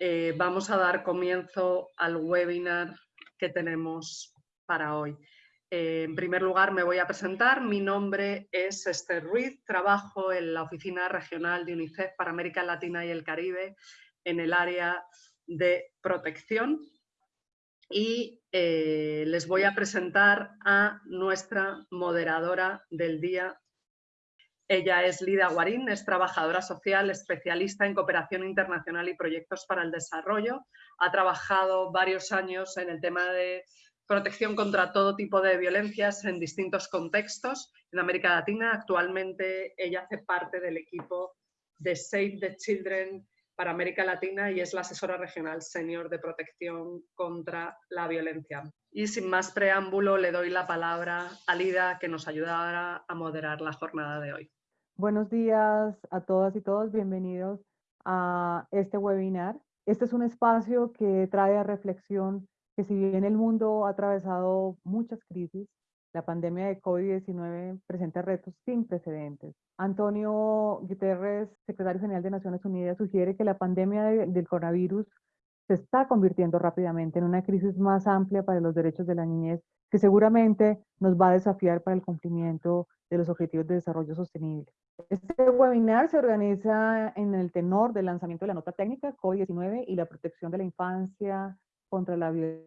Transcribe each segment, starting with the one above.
eh, vamos a dar comienzo al webinar que tenemos para hoy. Eh, en primer lugar me voy a presentar, mi nombre es Esther Ruiz, trabajo en la Oficina Regional de UNICEF para América Latina y el Caribe en el área de protección y eh, les voy a presentar a nuestra moderadora del día. Ella es Lida Guarín, es trabajadora social, especialista en cooperación internacional y proyectos para el desarrollo. Ha trabajado varios años en el tema de protección contra todo tipo de violencias en distintos contextos en América Latina. Actualmente ella hace parte del equipo de Save the Children para América Latina y es la asesora regional senior de protección contra la violencia. Y sin más preámbulo, le doy la palabra a Lida que nos ayudará a moderar la jornada de hoy. Buenos días a todas y todos, bienvenidos a este webinar. Este es un espacio que trae a reflexión que si bien el mundo ha atravesado muchas crisis, la pandemia de COVID-19 presenta retos sin precedentes. Antonio Guterres, secretario general de Naciones Unidas, sugiere que la pandemia del coronavirus se está convirtiendo rápidamente en una crisis más amplia para los derechos de la niñez, que seguramente nos va a desafiar para el cumplimiento de los Objetivos de Desarrollo Sostenible. Este webinar se organiza en el tenor del lanzamiento de la nota técnica COVID-19 y la protección de la infancia contra la violencia,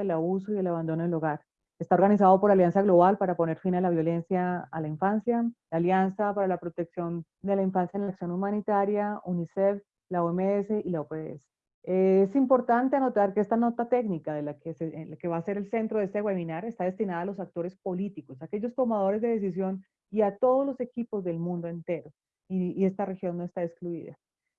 el abuso y el abandono del hogar. Está organizado por Alianza Global para poner fin a la violencia a la infancia, la Alianza para la Protección de la Infancia en la Acción Humanitaria, UNICEF, la OMS y la OPS. Es importante anotar que esta nota técnica de la que, va a ser el centro de este webinar está destinada a los actores políticos, aquellos tomadores de decisión y a todos los equipos del mundo entero. y esta región no está excluida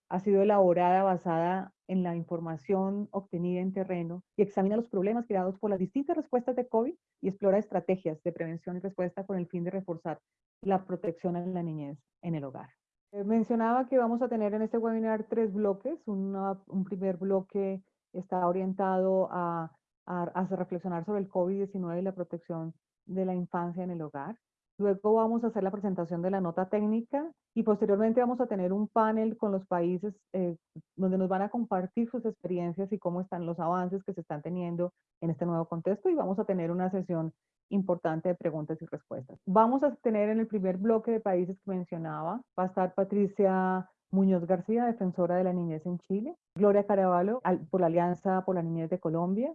ha sido elaborada basada en la información obtenida en terreno y examina los problemas creados por las distintas respuestas de COVID y explora estrategias de prevención y respuesta con el fin de reforzar la protección a la niñez en el hogar. Eh, mencionaba que vamos a tener en este webinar tres bloques. un primer bloque está orientado a, a reflexionar sobre el COVID-19 y la protección de la infancia en el hogar. Luego vamos a hacer la presentación de la nota técnica y posteriormente vamos a tener un panel con los países eh, donde nos van a compartir sus experiencias y cómo están los avances que se están teniendo en este nuevo contexto y vamos a tener una sesión importante de preguntas y respuestas. Vamos a tener en el primer bloque de países que mencionaba, va a estar Patricia Muñoz García, defensora de la niñez en Chile, Gloria Caraballo por la Alianza por la Niñez de Colombia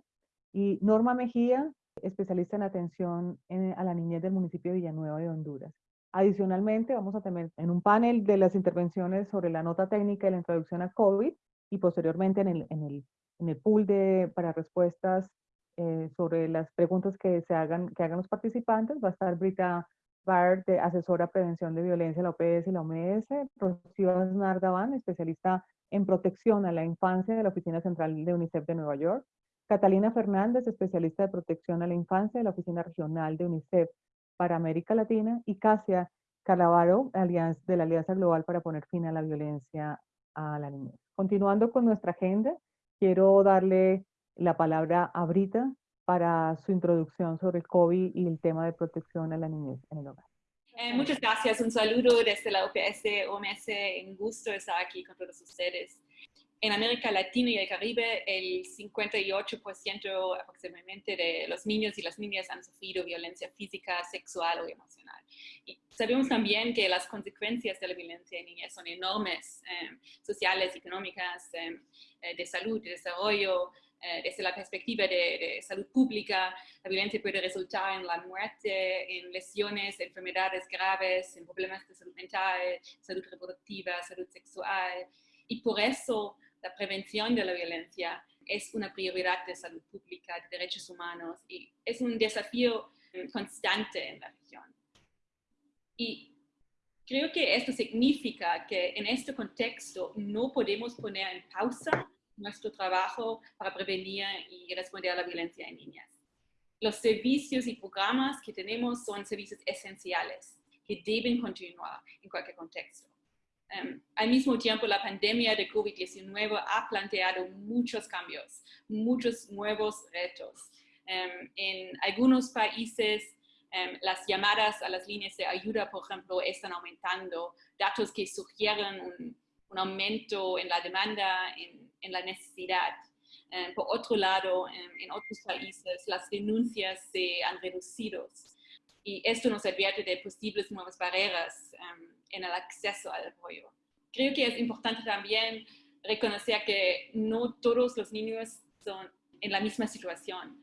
y Norma Mejía, especialista en atención a la niñez del municipio de Villanueva de Honduras. Adicionalmente, vamos a tener en un panel de las intervenciones sobre la nota técnica y la introducción a COVID y posteriormente en el, en el, en el pool de, para respuestas eh, sobre las preguntas que, se hagan, que hagan los participantes, va a estar Brita Bard, de asesora prevención de violencia, la OPS y la OMS, Rocío Aznar especialista en protección a la infancia de la Oficina Central de UNICEF de Nueva York, Catalina Fernández, especialista de protección a la infancia de la Oficina Regional de UNICEF para América Latina, y Casia Calavaro, de la Alianza Global para poner fin a la violencia a la niñez. Continuando con nuestra agenda, quiero darle la palabra a Brita para su introducción sobre el COVID y el tema de protección a la niñez en el hogar. Eh, muchas gracias, un saludo desde la OPS, OMS, un gusto estar aquí con todos ustedes en América Latina y el Caribe, el 58% aproximadamente de los niños y las niñas han sufrido violencia física, sexual o emocional. Y sabemos también que las consecuencias de la violencia en niñas son enormes, eh, sociales, económicas, eh, eh, de salud, de desarrollo, desde la perspectiva de, salud pública, la violencia puede resultar en la muerte, en lesiones, enfermedades graves, en problemas de salud mental, salud reproductiva, salud sexual. Y por eso la prevención de la violencia es una prioridad de salud pública, de derechos humanos y es un desafío mm, constante en la región. Y creo que esto significa que en este contexto no podemos poner en pausa nuestro trabajo para prevenir y responder a la violencia en niñas. Los servicios y programas que tenemos son servicios esenciales que deben continuar en cualquier contexto. Em, al mismo tiempo, la pandemia de COVID-19 ha planteado muchos cambios, muchos nuevos retos. Em, en algunos países, em, las llamadas a las líneas de ayuda, por ejemplo, están aumentando. Datos que sugieren un un aumento en la demanda, en, en la necesidad. Por otro lado, en, otros países las denuncias se han reducido y esto nos advierte de posibles nuevas barreras en el acceso al apoyo. Creo que es importante también reconocer que no todos los niños son en la misma situación.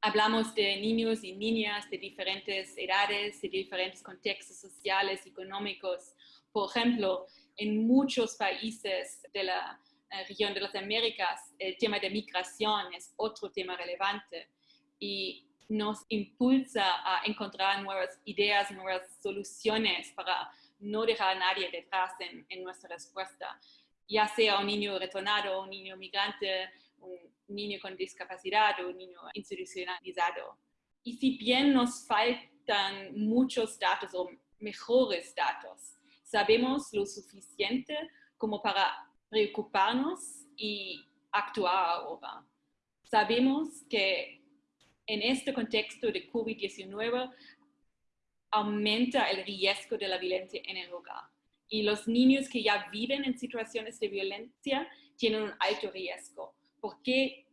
Hablamos de niños y niñas de diferentes edades, de diferentes contextos sociales, económicos. Por ejemplo, en muchos países de la eh, región de las Américas, el tema de migración es otro tema relevante y nos impulsa a encontrar nuevas ideas, nuevas soluciones para no dejar a nadie detrás en, nuestra respuesta, ya sea un niño retornado, un niño migrante, un niño con discapacidad o un niño institucionalizado. Y si bien nos faltan muchos datos o mejores datos, sabemos lo suficiente como para preocuparnos y actuar ahora. Sabemos que en este contexto de COVID-19 aumenta el riesgo de la violencia en el hogar. Y los niños que ya viven en situaciones de violencia tienen un alto riesgo, porque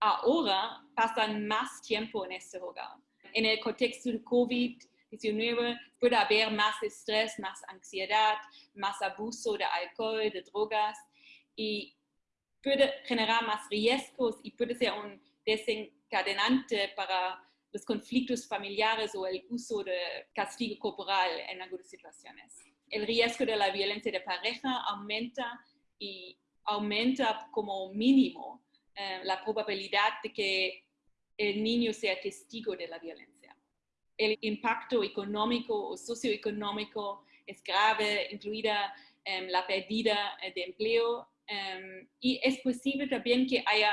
ahora pasan más tiempo en este hogar. En el contexto de COVID-19 puede haber más estrés, más ansiedad, más abuso de alcohol, de drogas, y puede generar más riesgos y puede ser un desencadenante para los conflictos familiares o el uso de castigo corporal en algunas situaciones. El riesgo de la violencia de pareja aumenta y aumenta como mínimo eh, la probabilidad de que el niño sea testigo de la violencia. El impacto económico o socioeconómico es grave, incluida em, la pérdida de empleo Em, y es posible también que haya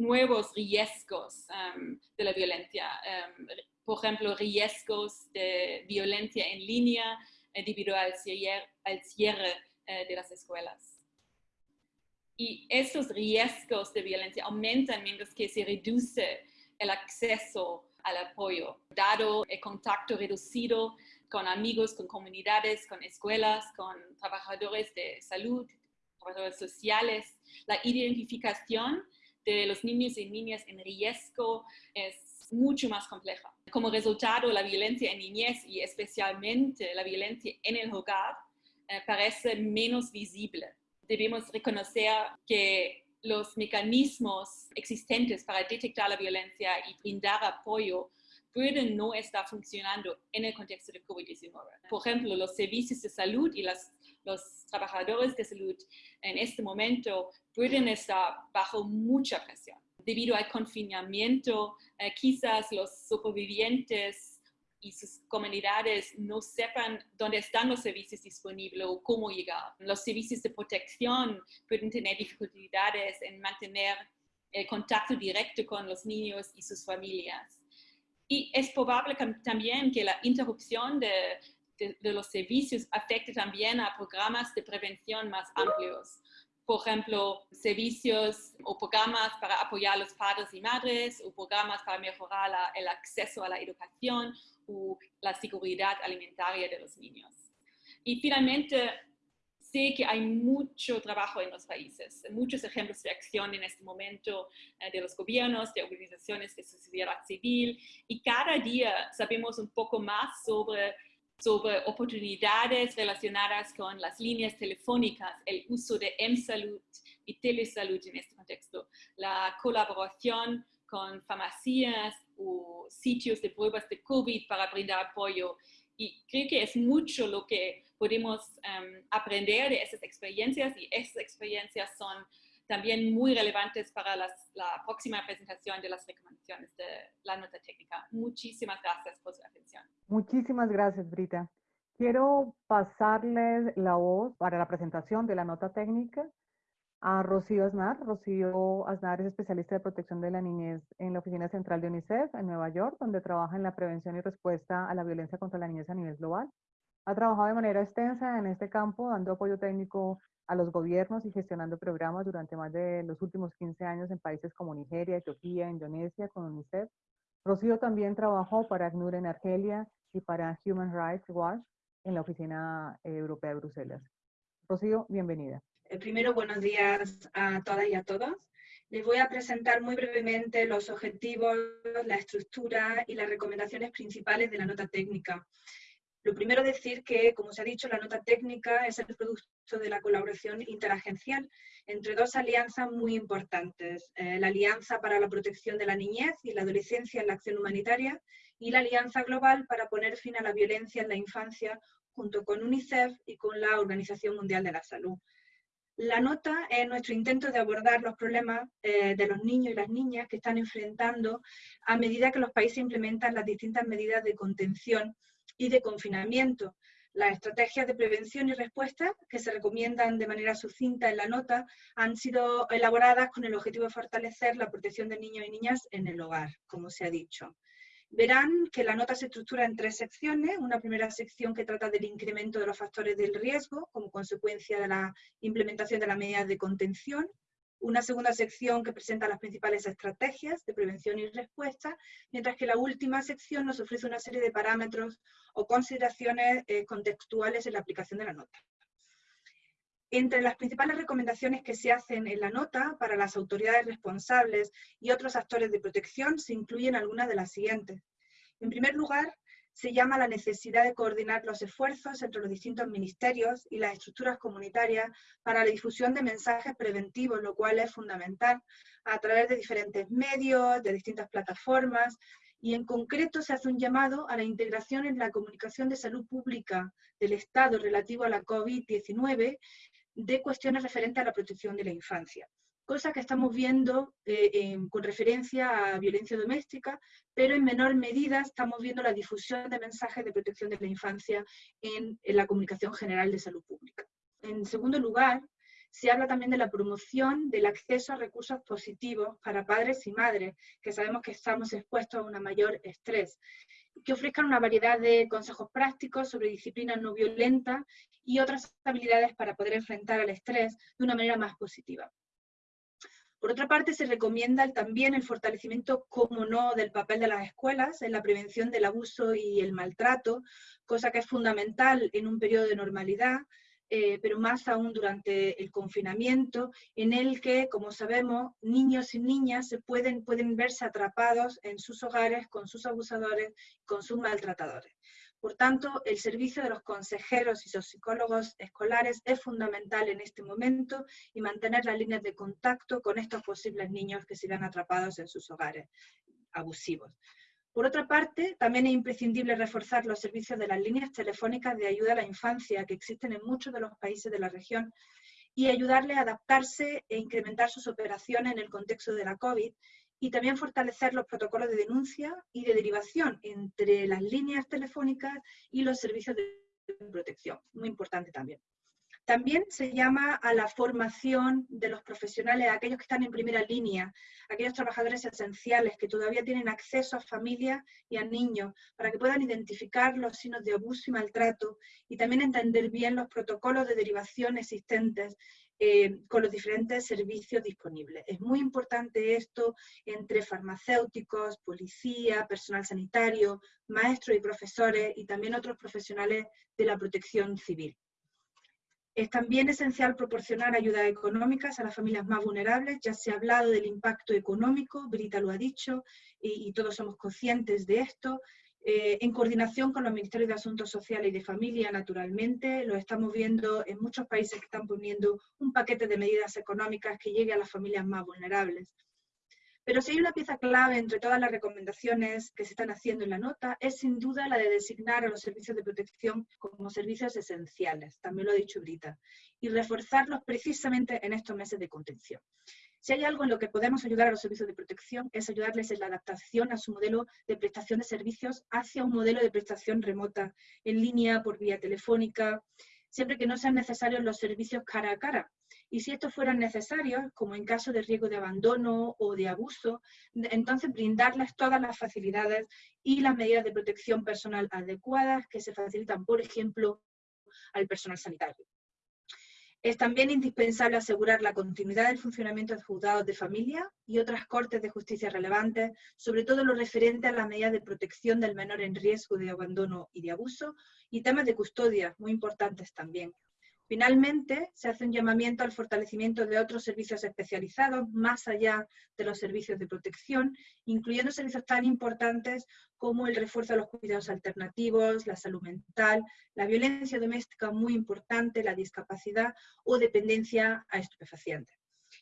nuevos riesgos em, de la violencia. Em, por ejemplo, riesgos de violencia en línea debido al cierre, al cierre eh, de las escuelas. Y estos riesgos de violencia aumentan mientras que se reduce el acceso al apoyo, dado el contacto reducido con amigos, con comunidades, con escuelas, con trabajadores de salud, trabajadores sociales, la identificación de los niños y niñas en riesgo es mucho más compleja. Como resultado, la violencia en niñez y especialmente la violencia en el hogar eh, parece menos visible. Debemos reconocer que los mecanismos existentes para detectar la violencia y brindar apoyo pueden no estar funcionando en el contexto de COVID-19. Por ejemplo, los servicios de salud y las los trabajadores de salud en este momento pueden estar bajo mucha presión. Debido al confinamiento, eh, quizás los supervivientes y sus comunidades no sepan dónde están los servicios disponibles o cómo llegar. Los servicios de protección pueden tener dificultades en mantener el contacto directo con los niños y sus familias. Y es probable también que la interrupción de de, los servicios afecta también a programas de prevención más amplios. Por ejemplo, servicios o programas para apoyar a los padres y madres, o programas para mejorar el acceso a la educación o la seguridad alimentaria de los niños. Y finalmente, sé que hay mucho trabajo en los países, muchos ejemplos de acción en este momento eh, de los gobiernos, de organizaciones de sociedad civil, y cada día sabemos un poco más sobre sobre oportunidades relacionadas con las líneas telefónicas, el uso de M-Salud y telesalud en este contexto, la colaboración con farmacias o sitios de pruebas de COVID para brindar apoyo. Y creo que es mucho lo que podemos em, aprender de esas experiencias y esas experiencias son también muy relevantes para la próxima presentación de las recomendaciones de la nota técnica. Muchísimas gracias por su atención. Muchísimas gracias, Brita. Quiero pasarles la voz para la presentación de la nota técnica a Rocío Aznar. Rocío Aznar es especialista de protección de la niñez en la Oficina Central de UNICEF en Nueva York, donde trabaja en la prevención y respuesta a la violencia contra la niñez a nivel global. Ha trabajado de manera extensa en este campo, dando apoyo técnico a los gobiernos y gestionando programas durante más de los últimos 15 años en países como Nigeria, Etiopía, Indonesia, con UNICEF. Rocío también trabajó para ACNUR en Argelia y para Human Rights Watch en la Oficina Europea de Bruselas. Rocío, bienvenida. Eh, primero, buenos días a todas y a todos. Les voy a presentar muy brevemente los objetivos, la estructura y las recomendaciones principales de la nota técnica. Lo primero decir que, como se ha dicho, la nota técnica es el producto de la colaboración interagencial entre dos alianzas muy importantes. Eh, la Alianza para la Protección de la Niñez y la Adolescencia en la Acción Humanitaria y la Alianza Global para poner fin a la violencia en la infancia junto con UNICEF y con la Organización Mundial de la Salud. La nota es nuestro intento de abordar los problemas eh, de los niños y las niñas que están enfrentando a medida que los países implementan las distintas medidas de contención y de confinamiento. Las estrategias de prevención y respuesta que se recomiendan de manera sucinta en la nota han sido elaboradas con el objetivo de fortalecer la protección de niños y niñas en el hogar, como se ha dicho. Verán que la nota se estructura en tres secciones. Una primera sección que trata del incremento de los factores del riesgo como consecuencia de la implementación de las medidas de contención una segunda sección que presenta las principales estrategias de prevención y respuesta, mientras que la última sección nos ofrece una serie de parámetros o consideraciones eh, contextuales en la aplicación de la nota. Entre las principales recomendaciones que se hacen en la nota para las autoridades responsables y otros actores de protección se incluyen algunas de las siguientes. En primer lugar, se llama la necesidad de coordinar los esfuerzos entre los distintos ministerios y las estructuras comunitarias para la difusión de mensajes preventivos, lo cual es fundamental, a través de diferentes medios, de distintas plataformas, y en concreto se hace un llamado a la integración en la comunicación de salud pública del Estado relativo a la COVID-19 de cuestiones referentes a la protección de la infancia cosa que estamos viendo eh, con referencia a violencia doméstica, pero en menor medida estamos viendo la difusión de mensajes de protección de la infancia en, la comunicación general de salud pública. En segundo lugar, se habla también de la promoción del acceso a recursos positivos para padres y madres, que sabemos que estamos expuestos a un mayor estrés, que ofrezcan una variedad de consejos prácticos sobre disciplinas no violentas y otras habilidades para poder enfrentar al estrés de una manera más positiva. Por otra parte, se recomienda también el fortalecimiento, como no, del papel de las escuelas en la prevención del abuso y el maltrato, cosa que es fundamental en un periodo de normalidad, eh, pero más aún durante el confinamiento, en el que, como sabemos, niños y niñas se pueden, pueden verse atrapados en sus hogares con sus abusadores, con sus maltratadores. Por tanto, el servicio de los consejeros y psicólogos escolares es fundamental en este momento y mantener las líneas de contacto con estos posibles niños que sigan atrapados en sus hogares abusivos. Por otra parte, también es imprescindible reforzar los servicios de las líneas telefónicas de ayuda a la infancia que existen en muchos de los países de la región y ayudarle a adaptarse e incrementar sus operaciones en el contexto de la COVID y también fortalecer los protocolos de denuncia y de derivación entre las líneas telefónicas y los servicios de protección. Muy importante también. También se llama a la formación de los profesionales, aquellos que están en primera línea, aquellos trabajadores esenciales que todavía tienen acceso a familias y a niños, para que puedan identificar los signos de abuso y maltrato y también entender bien los protocolos de derivación existentes eh, con los diferentes servicios disponibles. Es muy importante esto entre farmacéuticos, policía, personal sanitario, maestros y profesores y también otros profesionales de la protección civil. Es también esencial proporcionar ayudas económicas a las familias más vulnerables. Ya se ha hablado del impacto económico, Brita lo ha dicho, y, y todos somos conscientes de esto. Eh, en coordinación con los Ministerios de Asuntos Sociales y de Familia, naturalmente, lo estamos viendo en muchos países que están poniendo un paquete de medidas económicas que llegue a las familias más vulnerables. Pero si hay una pieza clave entre todas las recomendaciones que se están haciendo en la nota, es sin duda la de designar a los servicios de protección como servicios esenciales, también lo ha dicho Brita, y reforzarlos precisamente en estos meses de contención. Si hay algo en lo que podemos ayudar a los servicios de protección es ayudarles en la adaptación a su modelo de prestación de servicios hacia un modelo de prestación remota, en línea, por vía telefónica, siempre que no sean necesarios los servicios cara a cara. Y si estos fueran necesarios, como en caso de riesgo de abandono o de abuso, entonces brindarles todas las facilidades y las medidas de protección personal adecuadas que se facilitan, por ejemplo, al personal sanitario. Es también indispensable asegurar la continuidad del funcionamiento de juzgados de familia y otras cortes de justicia relevantes, sobre todo lo referente a las medidas de protección del menor en riesgo de abandono y de abuso, y temas de custodia, muy importantes también. Finalmente, se hace un llamamiento al fortalecimiento de otros servicios especializados, más allá de los servicios de protección, incluyendo servicios tan importantes como el refuerzo de los cuidados alternativos, la salud mental, la violencia doméstica muy importante, la discapacidad o dependencia a estupefacientes.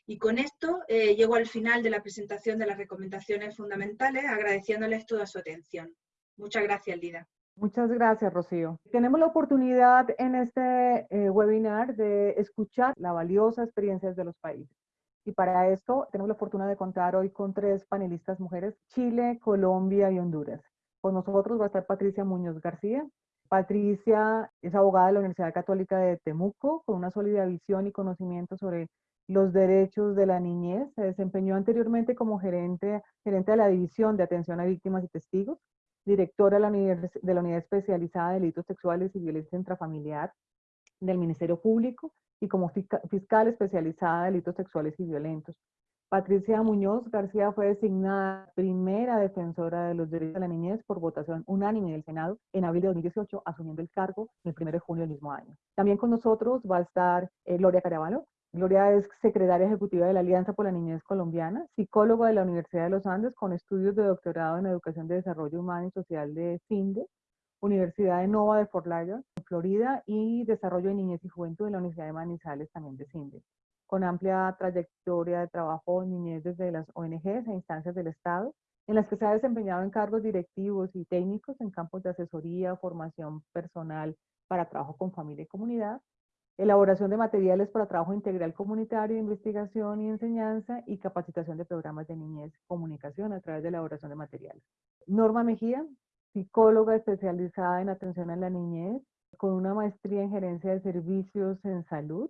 Y con esto eh, llego al final de la presentación de las recomendaciones fundamentales, agradeciéndoles toda su atención. Muchas gracias, Lida. Muchas gracias, Rocío. Tenemos la oportunidad en este eh, webinar de escuchar la valiosa experiencia de los países. Y para esto tenemos la fortuna de contar hoy con tres panelistas mujeres, Chile, Colombia y Honduras. Con nosotros va a estar Patricia Muñoz García. Patricia es abogada de la Universidad Católica de Temuco, con una sólida visión y conocimiento sobre los derechos de la niñez. Se desempeñó anteriormente como gerente, gerente de la División de Atención a Víctimas y Testigos directora de la, Unidad Especializada de Delitos Sexuales y Violencia Intrafamiliar del Ministerio Público y como fiscal especializada de delitos sexuales y violentos. Patricia Muñoz García fue designada primera defensora de los derechos de la niñez por votación unánime del Senado en abril de 2018, asumiendo el cargo el 1 de junio del mismo año. También con nosotros va a estar eh, Gloria Caravalo, Gloria es secretaria ejecutiva de la Alianza por la Niñez Colombiana, psicóloga de la Universidad de los Andes con estudios de doctorado en Educación de Desarrollo Humano y Social de CINDE, Universidad de Nova de Fort Lauderdale, Florida, y Desarrollo de Niñez y Juventud de la Universidad de Manizales, también de CINDE. Con amplia trayectoria de trabajo en niñez desde las ONGs e instancias del Estado, en las que se ha desempeñado en cargos directivos y técnicos en campos de asesoría, formación personal para trabajo con familia y comunidad, elaboración de materiales para trabajo integral comunitario, investigación y enseñanza y capacitación de programas de niñez comunicación a través de elaboración de materiales. Norma Mejía, psicóloga especializada en atención a la niñez, con una maestría en gerencia de servicios en salud.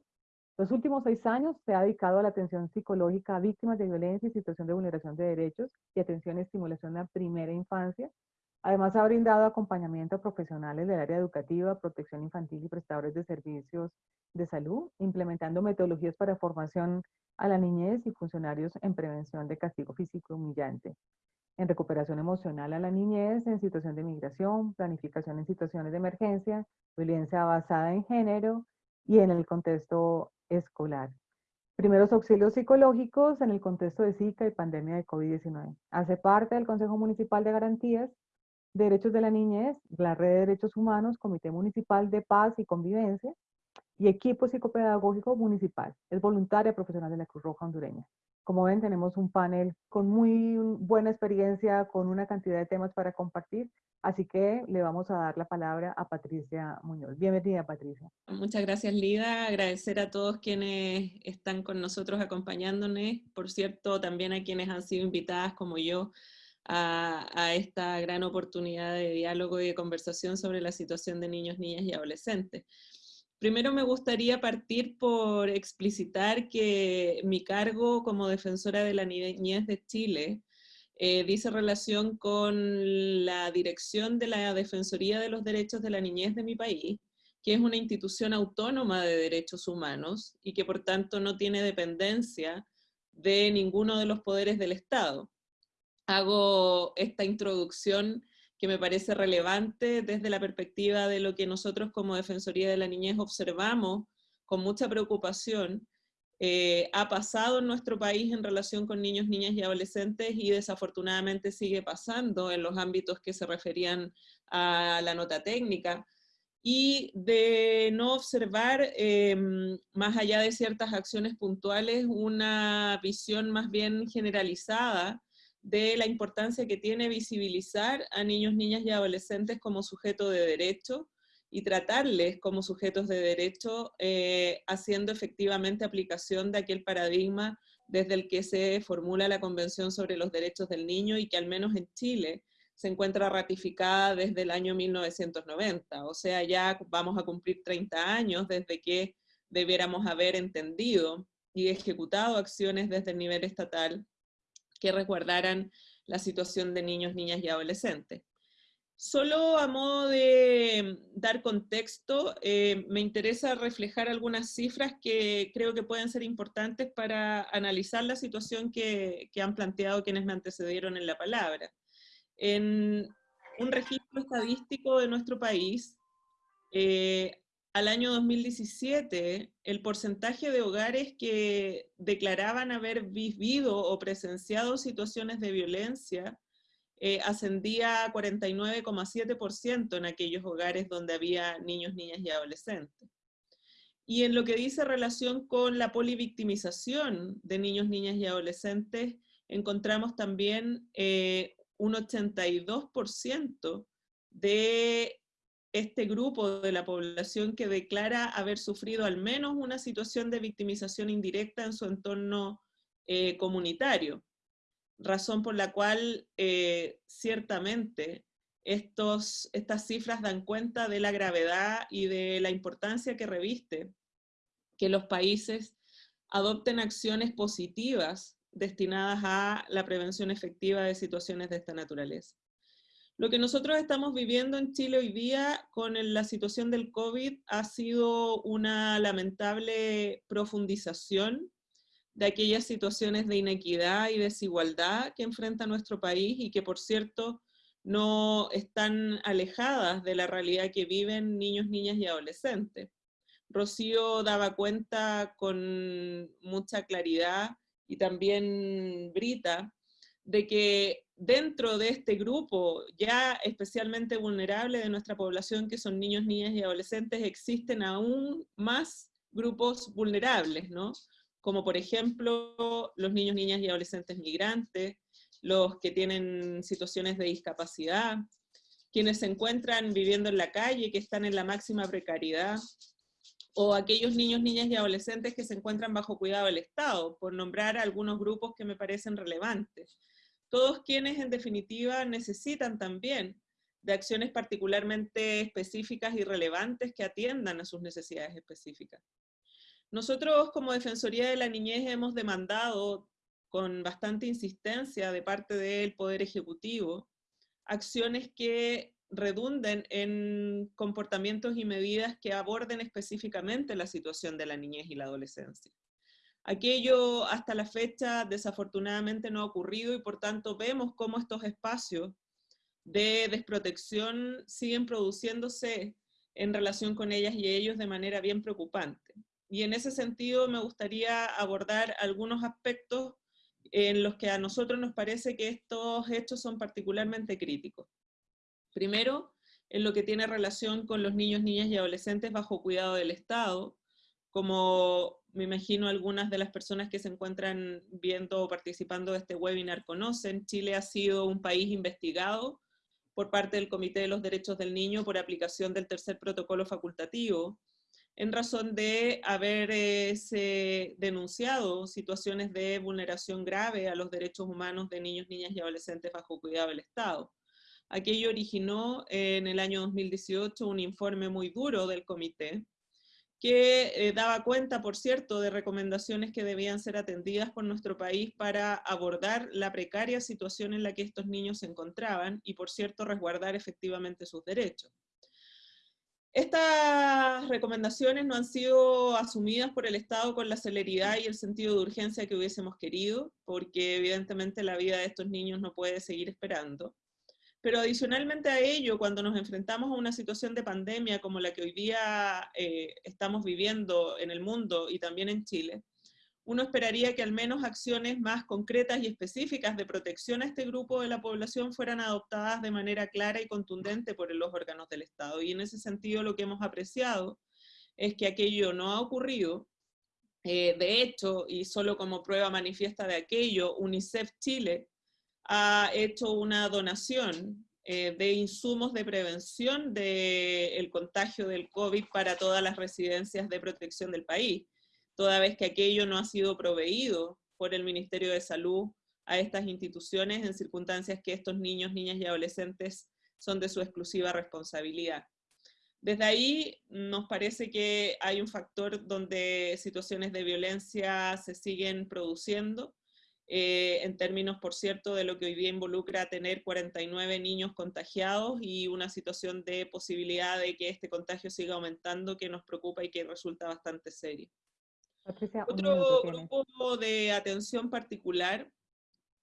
Los últimos seis años se ha dedicado a la atención psicológica a víctimas de violencia y situación de vulneración de derechos y atención y estimulación a primera infancia, Además, ha brindado acompañamiento a profesionales del área educativa, protección infantil y prestadores de servicios de salud, implementando metodologías para formación a la niñez y funcionarios en prevención de castigo físico humillante, en recuperación emocional a la niñez, en situación de migración, planificación en situaciones de emergencia, violencia basada en género y en el contexto escolar. Primeros auxilios psicológicos en el contexto de Zika y pandemia de COVID-19. Hace parte del Consejo Municipal de Garantías Derechos de la Niñez, la Red de Derechos Humanos, Comité Municipal de Paz y Convivencia y Equipo Psicopedagógico Municipal. Es voluntaria profesional de la Cruz Roja Hondureña. Como ven, tenemos un panel con muy buena experiencia, con una cantidad de temas para compartir, así que le vamos a dar la palabra a Patricia Muñoz. Bienvenida, Patricia. Muchas gracias, Lida. Agradecer a todos quienes están con nosotros acompañándonos. Por cierto, también a quienes han sido invitadas como yo a, esta gran oportunidad de diálogo y de conversación sobre la situación de niños, niñas y adolescentes. Primero me gustaría partir por explicitar que mi cargo como defensora de la niñez de Chile eh, dice relación con la dirección de la Defensoría de los Derechos de la Niñez de mi país, que es una institución autónoma de derechos humanos y que por tanto no tiene dependencia de ninguno de los poderes del Estado hago esta introducción que me parece relevante desde la perspectiva de lo que nosotros como Defensoría de la Niñez observamos con mucha preocupación, eh, ha pasado en nuestro país en relación con niños, niñas y adolescentes y desafortunadamente sigue pasando en los ámbitos que se referían a la nota técnica, y de no observar, em, más allá de ciertas acciones puntuales, una visión más bien generalizada de la importancia que tiene visibilizar a niños, niñas y adolescentes como sujetos de derecho y tratarles como sujetos de derecho, eh, haciendo efectivamente aplicación de aquel paradigma desde el que se formula la Convención sobre los Derechos del Niño y que al menos en Chile se encuentra ratificada desde el año 1990. O sea, ya vamos a cumplir 30 años desde que debiéramos haber entendido y ejecutado acciones desde el nivel estatal que recordaran la situación de niños, niñas y adolescentes. Solo a modo de dar contexto, eh, me interesa reflejar algunas cifras que creo que pueden ser importantes para analizar la situación que, han planteado quienes me antecedieron en la palabra. En un registro estadístico de nuestro país, eh, al año 2017, el porcentaje de hogares que declaraban haber vivido o presenciado situaciones de violencia eh, ascendía a 49,7% en aquellos hogares donde había niños, niñas y adolescentes. Y en lo que dice relación con la polivictimización de niños, niñas y adolescentes, encontramos también eh, un 82% de este grupo de la población que declara haber sufrido al menos una situación de victimización indirecta en su entorno eh, comunitario, razón por la cual eh, ciertamente estos, estas cifras dan cuenta de la gravedad y de la importancia que reviste que los países adopten acciones positivas destinadas a la prevención efectiva de situaciones de esta naturaleza. Lo que nosotros estamos viviendo en Chile hoy día con la situación del COVID ha sido una lamentable profundización de aquellas situaciones de inequidad y desigualdad que enfrenta nuestro país y que, por cierto, no están alejadas de la realidad que viven niños, niñas y adolescentes. Rocío daba cuenta con mucha claridad y también Brita de que dentro de este grupo ya especialmente vulnerable de nuestra población, que son niños, niñas y adolescentes, existen aún más grupos vulnerables, ¿no? Como por ejemplo los niños, niñas y adolescentes migrantes, los que tienen situaciones de discapacidad, quienes se encuentran viviendo en la calle, que están en la máxima precariedad, o aquellos niños, niñas y adolescentes que se encuentran bajo cuidado del Estado, por nombrar algunos grupos que me parecen relevantes todos quienes en definitiva necesitan también de acciones particularmente específicas y relevantes que atiendan a sus necesidades específicas. Nosotros como Defensoría de la Niñez hemos demandado con bastante insistencia de parte del Poder Ejecutivo acciones que redunden en comportamientos y medidas que aborden específicamente la situación de la niñez y la adolescencia. Aquello hasta la fecha desafortunadamente no ha ocurrido y por tanto vemos cómo estos espacios de desprotección siguen produciéndose en relación con ellas y ellos de manera bien preocupante. Y en ese sentido me gustaría abordar algunos aspectos en los que a nosotros nos parece que estos hechos son particularmente críticos. Primero, en lo que tiene relación con los niños, niñas y adolescentes bajo cuidado del Estado, como me imagino algunas de las personas que se encuentran viendo o participando de este webinar conocen, Chile ha sido un país investigado por parte del Comité de los Derechos del Niño por aplicación del tercer protocolo facultativo, en razón de haber denunciado situaciones de vulneración grave a los derechos humanos de niños, niñas y adolescentes bajo cuidado del Estado. Aquello originó en el año 2018 un informe muy duro del comité, que eh, daba cuenta, por cierto, de recomendaciones que debían ser atendidas por nuestro país para abordar la precaria situación en la que estos niños se encontraban y, por cierto, resguardar efectivamente sus derechos. Estas recomendaciones no han sido asumidas por el Estado con la celeridad y el sentido de urgencia que hubiésemos querido, porque evidentemente la vida de estos niños no puede seguir esperando. Pero adicionalmente a ello, cuando nos enfrentamos a una situación de pandemia como la que hoy día eh, estamos viviendo en el mundo y también en Chile, uno esperaría que al menos acciones más concretas y específicas de protección a este grupo de la población fueran adoptadas de manera clara y contundente por los órganos del Estado. Y en ese sentido lo que hemos apreciado es que aquello no ha ocurrido. Eh, de hecho, y solo como prueba manifiesta de aquello, UNICEF Chile ha hecho una donación eh, de insumos de prevención del contagio del COVID para todas las residencias de protección del país, toda vez que aquello no ha sido proveído por el Ministerio de Salud a estas instituciones en circunstancias que estos niños, niñas y adolescentes son de su exclusiva responsabilidad. Desde ahí nos parece que hay un factor donde situaciones de violencia se siguen produciendo, eh, en términos, por cierto, de lo que hoy día involucra tener 49 niños contagiados y una situación de posibilidad de que este contagio siga aumentando que nos preocupa y que resulta bastante serio. Otro grupo de atención particular,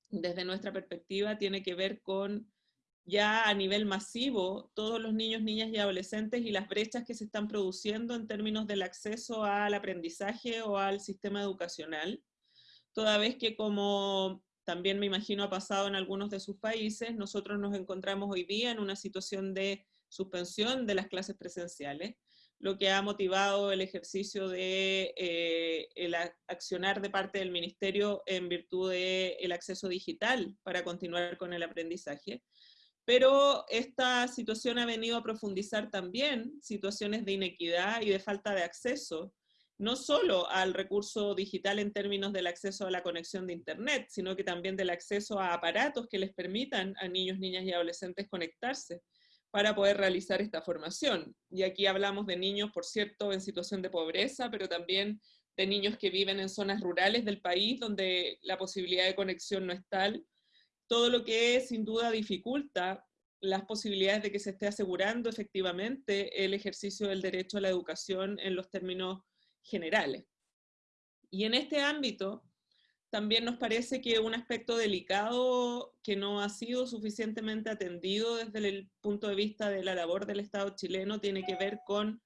desde nuestra perspectiva, tiene que ver con ya a nivel masivo todos los niños, niñas y adolescentes y las brechas que se están produciendo en términos del acceso al aprendizaje o al sistema educacional, toda vez que como también me imagino ha pasado en algunos de sus países, nosotros nos encontramos hoy día en una situación de suspensión de las clases presenciales, lo que ha motivado el ejercicio de eh, accionar de parte del ministerio en virtud del acceso digital para continuar con el aprendizaje. Pero esta situación ha venido a profundizar también situaciones de inequidad y de falta de acceso no solo al recurso digital en términos del acceso a la conexión de Internet, sino que también del acceso a aparatos que les permitan a niños, niñas y adolescentes conectarse para poder realizar esta formación. Y aquí hablamos de niños, por cierto, en situación de pobreza, pero también de niños que viven en zonas rurales del país donde la posibilidad de conexión no es tal. Todo lo que sin duda dificulta las posibilidades de que se esté asegurando efectivamente el ejercicio del derecho a la educación en los términos generales. Y en este ámbito, también nos parece que un aspecto delicado que no ha sido suficientemente atendido desde el punto de vista de la labor del Estado chileno tiene que ver con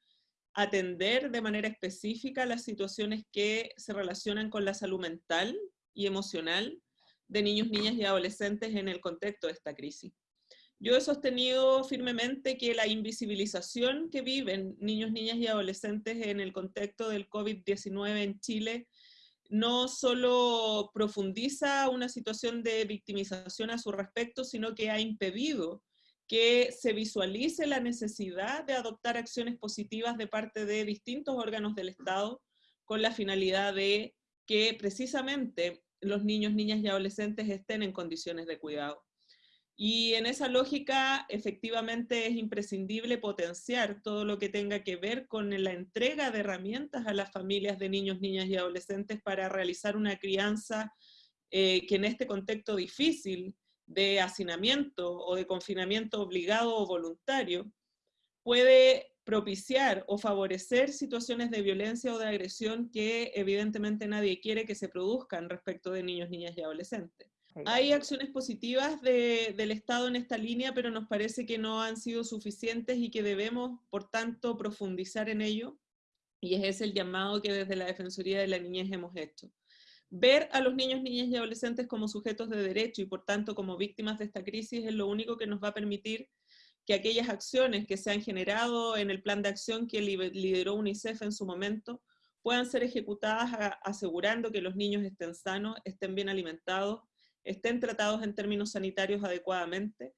atender de manera específica las situaciones que se relacionan con la salud mental y emocional de niños, niñas y adolescentes en el contexto de esta crisis. Yo he sostenido firmemente que la invisibilización que viven niños, niñas y adolescentes en el contexto del COVID-19 en Chile no solo profundiza una situación de victimización a su respecto, sino que ha impedido que se visualice la necesidad de adoptar acciones positivas de parte de distintos órganos del Estado con la finalidad de que precisamente los niños, niñas y adolescentes estén en condiciones de cuidado. Y en esa lógica, efectivamente, es imprescindible potenciar todo lo que tenga que ver con la entrega de herramientas a las familias de niños, niñas y adolescentes para realizar una crianza eh, que en este contexto difícil de hacinamiento o de confinamiento obligado o voluntario, puede propiciar o favorecer situaciones de violencia o de agresión que evidentemente nadie quiere que se produzcan respecto de niños, niñas y adolescentes. Hay acciones positivas del Estado en esta línea, pero nos parece que no han sido suficientes y que debemos, por tanto, profundizar en ello. Y ese es el llamado que desde la Defensoría de la Niñez hemos hecho. Ver a los niños, niñas y adolescentes como sujetos de derecho y por tanto como víctimas de esta crisis es lo único que nos va a permitir que aquellas acciones que se han generado en el plan de acción que lideró UNICEF en su momento puedan ser ejecutadas asegurando que los niños estén sanos, estén bien alimentados estén tratados en términos sanitarios adecuadamente,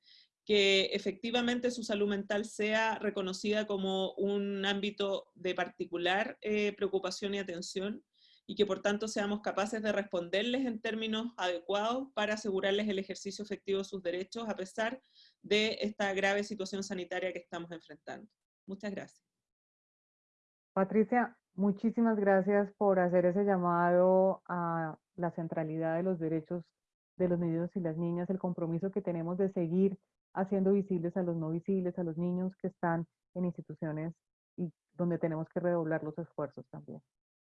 que efectivamente su salud mental sea reconocida como un ámbito de particular eh, preocupación y atención, y que por tanto seamos capaces de responderles en términos adecuados para asegurarles el ejercicio efectivo de sus derechos a pesar de esta grave situación sanitaria que estamos enfrentando. Muchas gracias. Patricia, muchísimas gracias por hacer ese llamado a la centralidad de los derechos de los niños y las niñas, el compromiso que tenemos de seguir haciendo visibles a los no visibles, a los niños que están en instituciones y donde tenemos que redoblar los esfuerzos también.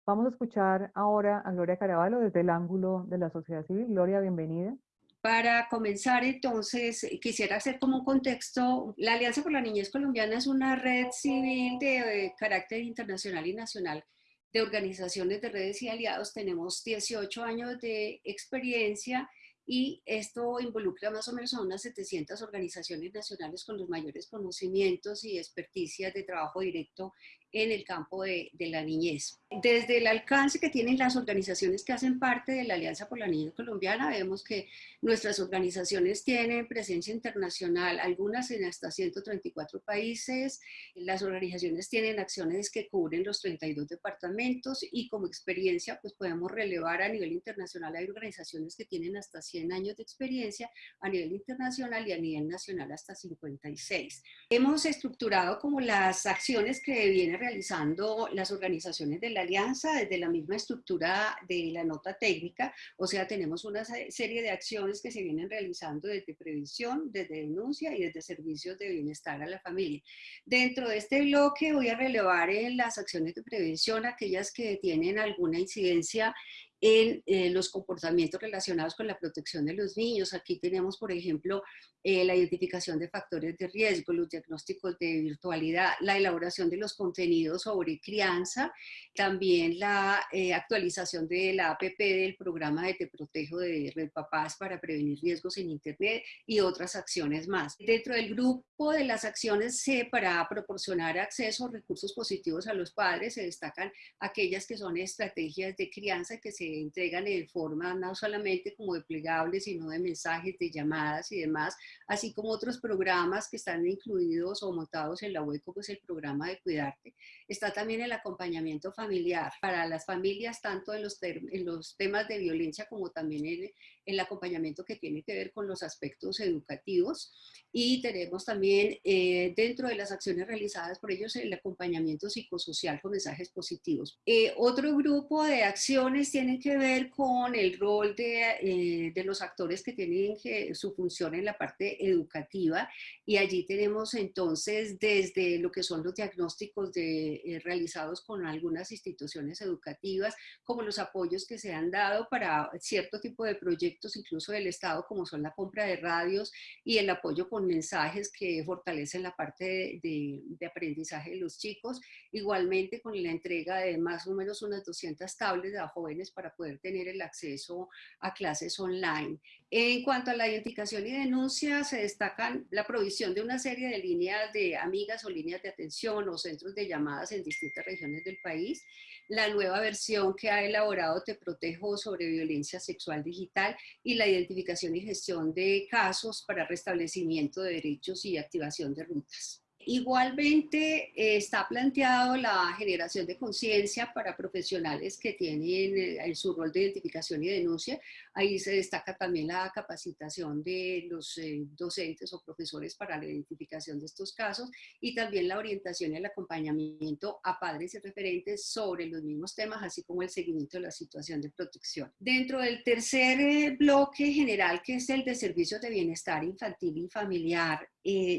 Vamos a escuchar ahora a Gloria Caraballo desde el ángulo de la sociedad civil. Gloria, bienvenida. Para comenzar, entonces, quisiera hacer como un contexto, la Alianza por la Niñez Colombiana es una red civil de eh, carácter internacional y nacional de organizaciones de redes y aliados. Tenemos 18 años de experiencia y esto involucra más o menos a unas 700 organizaciones nacionales con los mayores conocimientos y experticias de trabajo directo en el campo de, de, la niñez. Desde el alcance que tienen las organizaciones que hacen parte de la Alianza por la Niñez Colombiana, vemos que nuestras organizaciones tienen presencia internacional, algunas en hasta 134 países. Las organizaciones tienen acciones que cubren los 32 departamentos y como experiencia, pues podemos relevar a nivel internacional, hay organizaciones que tienen hasta 100 años de experiencia a nivel internacional y a nivel nacional hasta 56. Hemos estructurado como las acciones que vienen realizando las organizaciones de la alianza desde la misma estructura de la nota técnica, o sea, tenemos una serie de acciones que se vienen realizando desde prevención, desde denuncia y desde servicios de bienestar a la familia. Dentro de este bloque voy a relevar en las acciones de prevención aquellas que tienen alguna incidencia en eh, los comportamientos relacionados con la protección de los niños. Aquí tenemos, por ejemplo, eh, la identificación de factores de riesgo, los diagnósticos de virtualidad, la elaboración de los contenidos sobre crianza, también la eh, actualización de la APP del programa de Te Protejo de Red Papás para prevenir riesgos en Internet y otras acciones más. Dentro del grupo de las acciones para proporcionar acceso a recursos positivos a los padres se destacan aquellas que son estrategias de crianza que se entregan en forma no solamente como de plegables, sino de mensajes, de llamadas y demás, así como otros programas que están incluidos o montados en la web, como es el programa de Cuidarte. Está también el acompañamiento familiar para las familias, tanto en los, en los temas de violencia como también en el acompañamiento que tiene que ver con los aspectos educativos. Y tenemos también eh, dentro de las acciones realizadas por ellos el acompañamiento psicosocial con mensajes positivos. Eh, otro grupo de acciones tienen que ver con el rol de, eh, de los actores que tienen su función en la parte educativa y allí tenemos entonces desde lo que son los diagnósticos de, realizados con algunas instituciones educativas, como los apoyos que se han dado para cierto tipo de proyectos, incluso del Estado, como son la compra de radios y el apoyo con mensajes que fortalecen la parte de, aprendizaje de los chicos. Igualmente con la entrega de más o menos unas 200 tablets a jóvenes para poder tener el acceso a clases online. En cuanto a la identificación y denuncia, se destacan la provisión de una serie de líneas de amigas o líneas de atención o centros de llamadas en distintas regiones del país, la nueva versión que ha elaborado Te Protejo sobre violencia sexual digital y la identificación y gestión de casos para restablecimiento de derechos y activación de rutas. Igualmente eh, está planteado la generación de conciencia para profesionales que tienen eh, su rol de identificación y denuncia. Ahí se destaca también la capacitación de los eh, docentes o profesores para la identificación de estos casos y también la orientación y el acompañamiento a padres y referentes sobre los mismos temas, así como el seguimiento de la situación de protección. Dentro del tercer bloque general, que es el de servicios de bienestar infantil y familiar,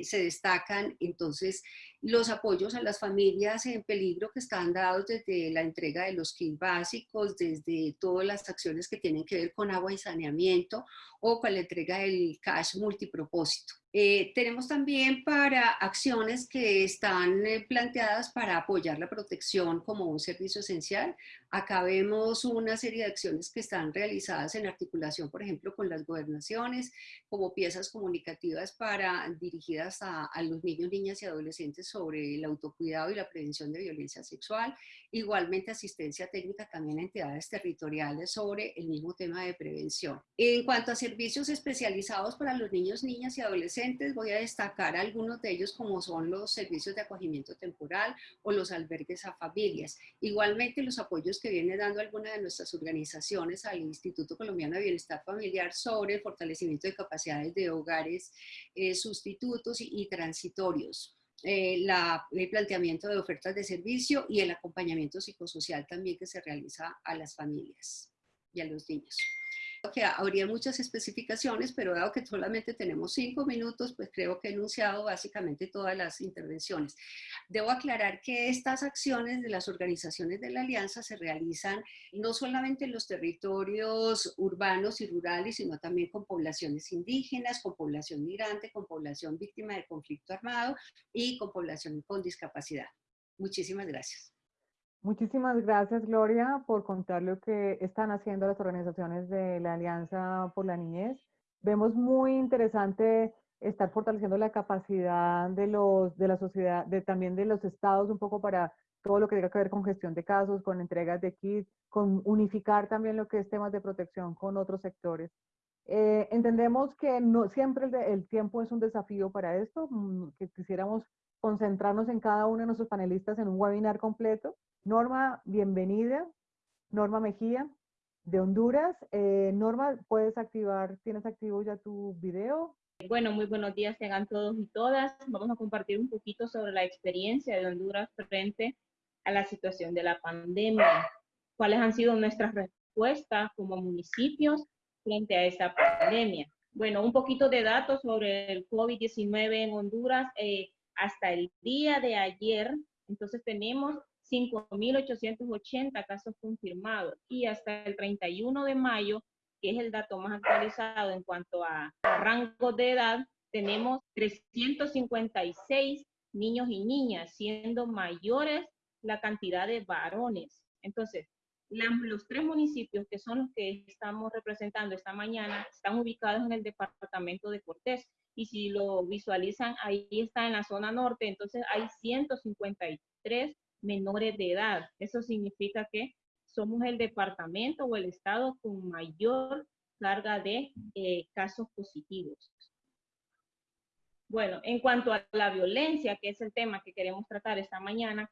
se destacan entonces entonces, los apoyos a las familias en peligro que están dados desde la entrega de los kits básicos, desde todas las acciones que tienen que ver con agua y saneamiento o con la entrega del cash multipropósito. Eh, tenemos también para acciones que están eh, planteadas para apoyar la protección como un servicio esencial. Acá vemos una serie de acciones que están realizadas en articulación, por ejemplo, con las gobernaciones, como piezas comunicativas para, dirigidas a, a los niños, niñas y adolescentes sobre el autocuidado y la prevención de violencia sexual. Igualmente asistencia técnica también a entidades territoriales sobre el mismo tema de prevención. En cuanto a servicios especializados para los niños, niñas y adolescentes, voy a destacar algunos de ellos como son los servicios de acogimiento temporal o los albergues a familias. Igualmente los apoyos que viene dando alguna de nuestras organizaciones al Instituto Colombiano de Bienestar Familiar sobre el fortalecimiento de capacidades de hogares eh, sustitutos y transitorios. Eh, el planteamiento de ofertas de servicio y el acompañamiento psicosocial también que se realiza a las familias y a los niños que habría muchas especificaciones, pero dado que solamente tenemos cinco minutos, pues creo que he enunciado básicamente todas las intervenciones. Debo aclarar que estas acciones de las organizaciones de la Alianza se realizan no solamente en los territorios urbanos y rurales, sino también con poblaciones indígenas, con población migrante, con población víctima de conflicto armado y con población con discapacidad. Muchísimas gracias. Muchísimas gracias, Gloria, por contar lo que están haciendo las organizaciones de la Alianza por la Niñez. Vemos muy interesante estar fortaleciendo la capacidad de, los, de la sociedad, de, también de los estados un poco para todo lo que tenga que ver con gestión de casos, con entregas de kits, con unificar también lo que es temas de protección con otros sectores. Eh, entendemos que no siempre el, el, tiempo es un desafío para esto, mm, que quisiéramos concentrarnos en cada uno de nuestros panelistas en un webinar completo, Norma, bienvenida. Norma Mejía, de Honduras. Eh, Norma, puedes activar, ¿tienes activo ya tu video? Bueno, muy buenos días tengan todos y todas. Vamos a compartir un poquito sobre la experiencia de Honduras frente a la situación de la pandemia. ¿Cuáles han sido nuestras respuestas como municipios frente a esta pandemia? Bueno, un poquito de datos sobre el COVID-19 en Honduras. Eh, hasta el día de ayer, entonces tenemos 5.880 casos confirmados y hasta el 31 de mayo, que es el dato más actualizado en cuanto a, rango de edad, tenemos 356 niños y niñas, siendo mayores la cantidad de varones. Entonces, los tres municipios que son los que estamos representando esta mañana están ubicados en el departamento de Cortés. Y si lo visualizan, ahí está en la zona norte, entonces hay 153 menores de edad. Eso significa que somos el departamento o el estado con mayor carga de eh, casos positivos. Bueno, en cuanto a la violencia, que es el tema que queremos tratar esta mañana,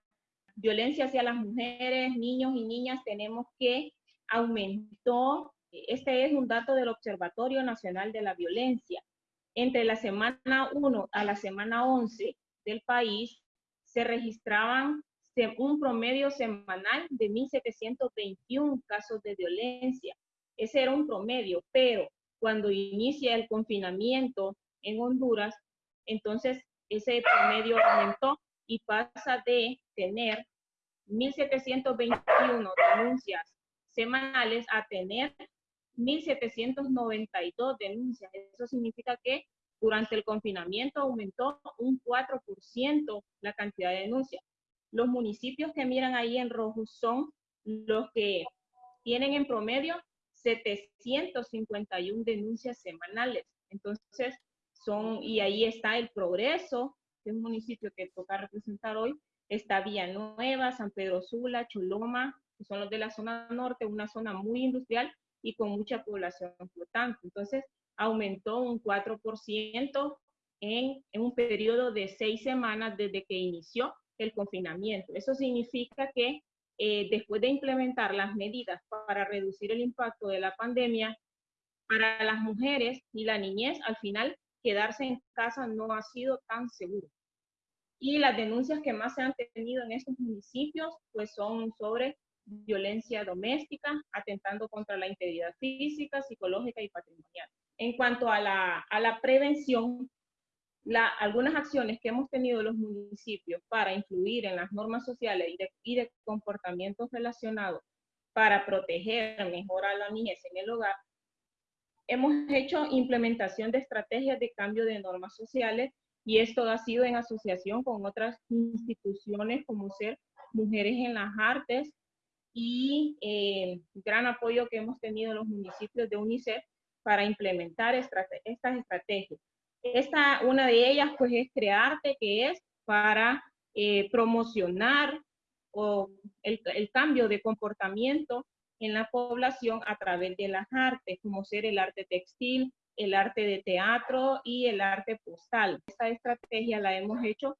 violencia hacia las mujeres, niños y niñas, tenemos que aumentó, este es un dato del Observatorio Nacional de la Violencia, entre la semana 1 a la semana 11 del país se registraban un promedio semanal de 1.721 casos de violencia. Ese era un promedio, pero cuando inicia el confinamiento en Honduras, entonces ese promedio aumentó y pasa de tener 1.721 denuncias semanales a tener 1.792 denuncias. Eso significa que durante el confinamiento aumentó un 4% la cantidad de denuncias. Los municipios que miran ahí en rojo son los que tienen en promedio 751 denuncias semanales. Entonces, son, y ahí está el progreso, que es un municipio que toca representar hoy, está Villanueva, San Pedro Sula, Choloma, que son los de la zona norte, una zona muy industrial y con mucha población flotante. Entonces, aumentó un 4% en, en un periodo de seis semanas desde que inició el confinamiento. Eso significa que eh, después de implementar las medidas para reducir el impacto de la pandemia, para las mujeres y la niñez, al final quedarse en casa no ha sido tan seguro. Y las denuncias que más se han tenido en estos municipios, pues son sobre violencia doméstica, atentando contra la integridad física, psicológica y patrimonial. En cuanto a la, a la prevención, algunas acciones que hemos tenido los municipios para influir en las normas sociales y de, y de comportamientos relacionados para proteger mejor a la niñez en el hogar, hemos hecho implementación de estrategias de cambio de normas sociales y esto ha sido en asociación con otras instituciones como ser Mujeres en las Artes y eh, gran apoyo que hemos tenido en los municipios de UNICEF para implementar estas estrategias. Esta, una de ellas, pues, es Crearte, que es para eh, promocionar o el, el, cambio de comportamiento en la población a través de las artes, como ser el arte textil, el arte de teatro y el arte postal. Esta estrategia la hemos hecho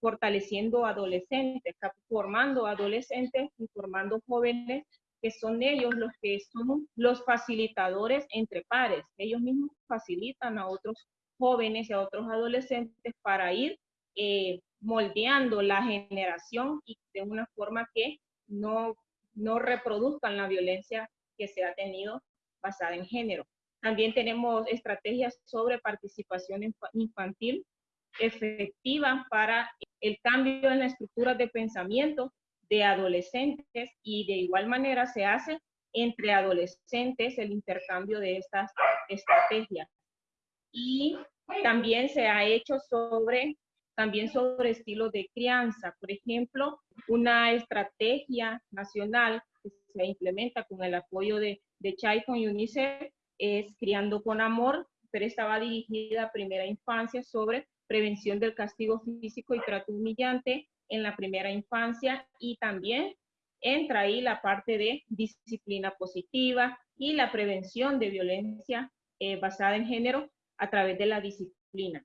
fortaleciendo adolescentes, formando adolescentes y formando jóvenes que son ellos los que son los facilitadores entre pares. Ellos mismos facilitan a otros jóvenes y a otros adolescentes para ir eh, moldeando la generación y de una forma que no, no reproduzcan la violencia que se ha tenido basada en género. También tenemos estrategias sobre participación infantil efectiva para el cambio en la estructura de pensamiento de adolescentes y de igual manera se hace entre adolescentes el intercambio de estas estrategias. Y también se ha hecho sobre, también sobre estilos de crianza. Por ejemplo, una estrategia nacional que se implementa con el apoyo de, de CHAI con UNICEF es Criando con Amor, pero estaba dirigida a primera infancia sobre prevención del castigo físico y trato humillante en la primera infancia y también entra ahí la parte de disciplina positiva y la prevención de violencia eh, basada en género a través de la disciplina.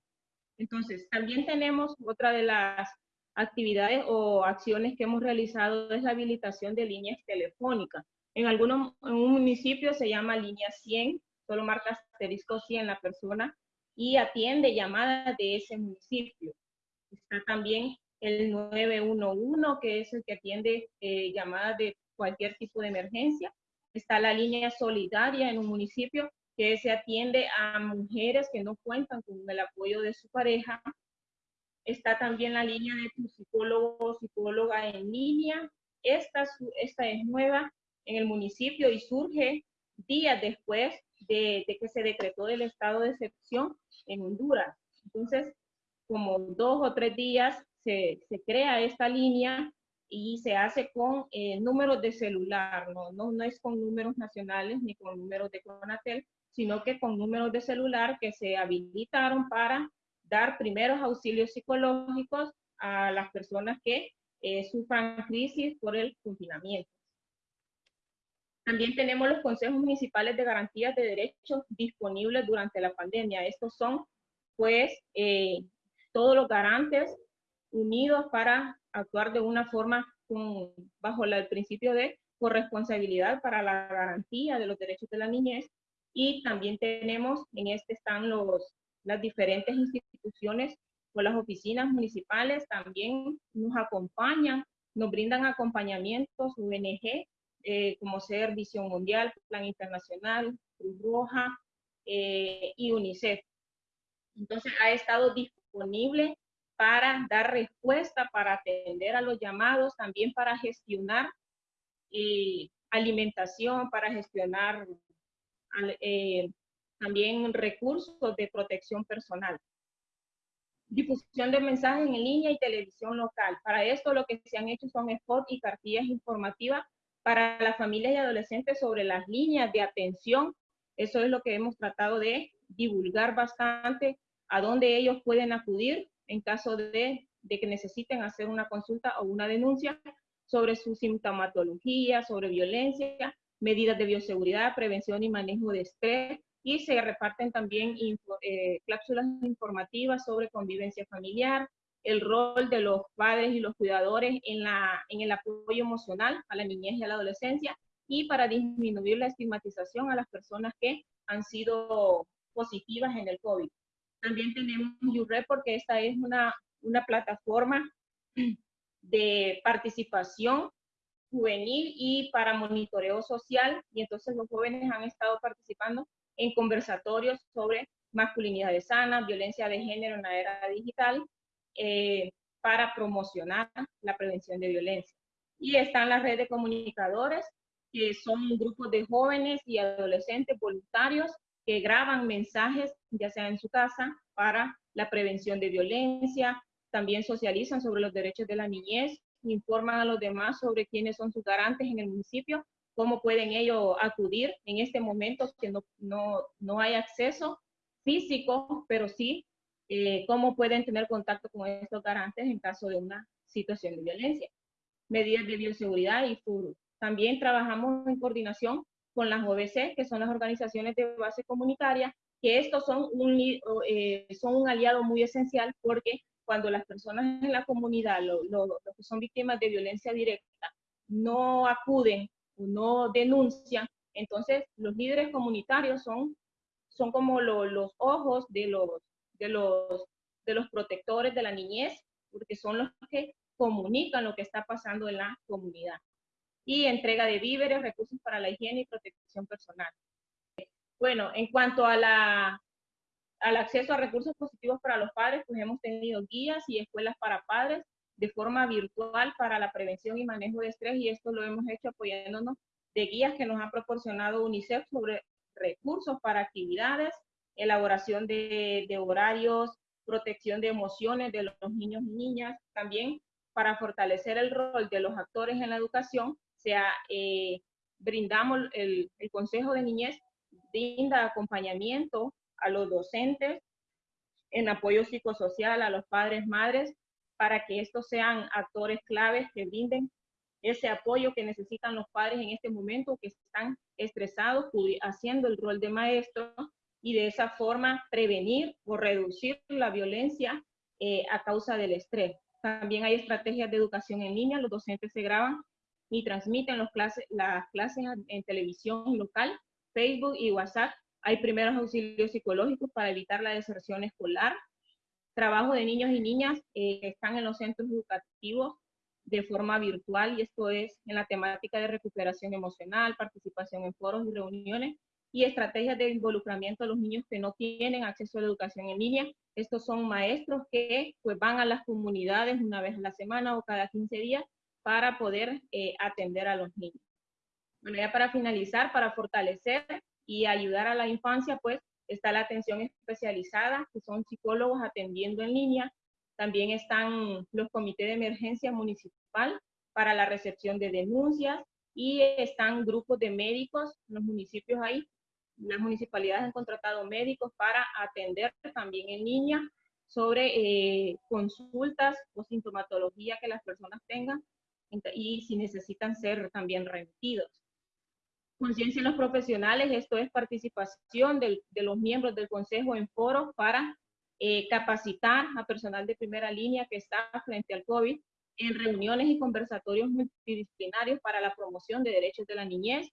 Entonces, también tenemos otra de las actividades o acciones que hemos realizado es la habilitación de líneas telefónicas. En algunos en un municipio se llama línea 100, solo marca asterisco 100 la persona y atiende llamadas de ese municipio. Está también el 911, que es el que atiende eh, llamadas de cualquier tipo de emergencia. Está la línea solidaria en un municipio que se atiende a mujeres que no cuentan con el apoyo de su pareja. Está también la línea de tu psicólogo o psicóloga en línea. Esta, esta es nueva en el municipio y surge días después de, que se decretó el estado de excepción en Honduras. Entonces, como dos o tres días se, se crea esta línea y se hace con eh, números de celular, ¿no? ¿no? No, es con números nacionales ni con números de Conatel, sino que con números de celular que se habilitaron para dar primeros auxilios psicológicos a las personas que eh, sufran crisis por el confinamiento. También tenemos los consejos municipales de garantías de derechos disponibles durante la pandemia. Estos son, pues, eh, todos los garantes unidos para actuar de una forma bajo el principio de corresponsabilidad para la garantía de los derechos de la niñez. Y también tenemos, en este están los, las diferentes instituciones o las oficinas municipales, también nos acompañan, nos brindan acompañamientos, ONG, eh, como ser Visión Mundial, Plan Internacional, Cruz Roja eh, y UNICEF. Entonces ha estado disponible para dar respuesta, para atender a los llamados, también para gestionar eh, alimentación, para gestionar también recursos de protección personal. Difusión de mensajes en línea y televisión local. Para esto lo que se han hecho son spots y cartillas informativas para las familias y adolescentes sobre las líneas de atención. Eso es lo que hemos tratado de divulgar bastante, a dónde ellos pueden acudir en caso de, que necesiten hacer una consulta o una denuncia sobre su sintomatología, sobre violencia, medidas de bioseguridad, prevención y manejo de estrés, y se reparten también eh, cápsulas informativas sobre convivencia familiar, el rol de los padres y los cuidadores en, la, en el apoyo emocional a la niñez y a la adolescencia y para disminuir la estigmatización a las personas que han sido positivas en el COVID. También tenemos YouRep porque esta es una, una plataforma de participación juvenil y para monitoreo social y entonces los jóvenes han estado participando en conversatorios sobre masculinidad sana, violencia de género en la era digital eh, para promocionar la prevención de violencia. Y están las redes de comunicadores, que son grupos de jóvenes y adolescentes voluntarios que graban mensajes, ya sea en su casa, para la prevención de violencia, también socializan sobre los derechos de la niñez, informan a los demás sobre quiénes son sus garantes en el municipio, cómo pueden ellos acudir en este momento que no, no, no hay acceso físico, pero sí eh, cómo pueden tener contacto con estos garantes en caso de una situación de violencia. Medidas de bioseguridad y FURU. También trabajamos en coordinación con las OBC, que son las organizaciones de base comunitaria, que estos son un, eh, son un aliado muy esencial porque cuando las personas en la comunidad, los que son víctimas de violencia directa, no acuden o no denuncian, entonces los líderes comunitarios son, son como los ojos de los, de los, de los protectores de la niñez, porque son los que comunican lo que está pasando en la comunidad. Y entrega de víveres, recursos para la higiene y protección personal. Bueno, en cuanto a la, al acceso a recursos positivos para los padres, pues hemos tenido guías y escuelas para padres de forma virtual para la prevención y manejo de estrés y esto lo hemos hecho apoyándonos de guías que nos ha proporcionado UNICEF sobre recursos para actividades, elaboración de, horarios, protección de emociones de los niños y niñas, también para fortalecer el rol de los actores en la educación, sea, eh, brindamos el, Consejo de Niñez, brinda acompañamiento a los docentes en apoyo psicosocial a los padres, madres, para que estos sean actores claves que brinden ese apoyo que necesitan los padres en este momento, que están estresados, haciendo el rol de maestro y de esa forma prevenir o reducir la violencia eh, a causa del estrés. También hay estrategias de educación en línea, los docentes se graban y transmiten las clases en televisión local, Facebook y WhatsApp. Hay primeros auxilios psicológicos para evitar la deserción escolar. Trabajo de niños y niñas eh, que están en los centros educativos de forma virtual y esto es en la temática de recuperación emocional, participación en foros y reuniones y estrategias de involucramiento a los niños que no tienen acceso a la educación en línea. Estos son maestros que pues, van a las comunidades una vez a la semana o cada 15 días para poder eh, atender a los niños. Bueno, ya para finalizar, para fortalecer y ayudar a la infancia, pues está la atención especializada, que son psicólogos atendiendo en línea. También están los comités de emergencia municipal para la recepción de denuncias y están grupos de médicos en los municipios ahí las municipalidades han contratado médicos para atender también en línea sobre eh, consultas o sintomatología que las personas tengan y si necesitan ser también remitidos. Conciencia en los profesionales, esto es participación de los miembros del consejo en foros para eh, capacitar a personal de primera línea que está frente al COVID en reuniones y conversatorios multidisciplinarios para la promoción de derechos de la niñez,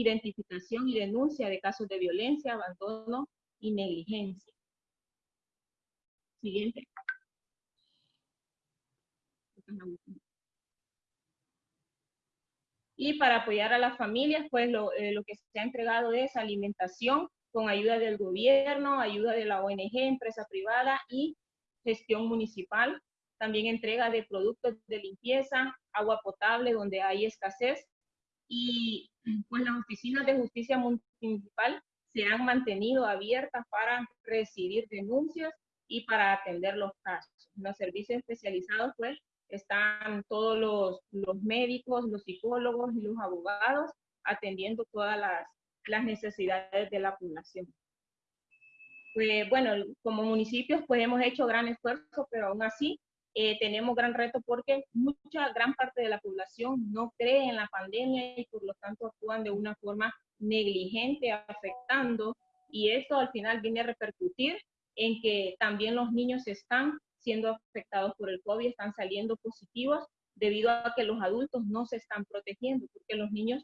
identificación y denuncia de casos de violencia, abandono y negligencia. Siguiente. Y para apoyar a las familias, pues lo, eh, que se ha entregado es alimentación con ayuda del gobierno, ayuda de la ONG, empresa privada y gestión municipal. También entrega de productos de limpieza, agua potable donde hay escasez y pues las oficinas de justicia municipal se han mantenido abiertas para recibir denuncias y para atender los casos. los servicios especializados, pues, están todos los, los médicos, los psicólogos y los abogados atendiendo todas las, las necesidades de la población. Pues, bueno, como municipios, pues hemos hecho gran esfuerzo, pero aún así eh, tenemos gran reto porque mucha, gran parte de la población no cree en la pandemia y por lo tanto actúan de una forma negligente, afectando, y esto al final viene a repercutir en que también los niños están siendo afectados por el COVID, están saliendo positivos debido a que los adultos no se están protegiendo, porque los niños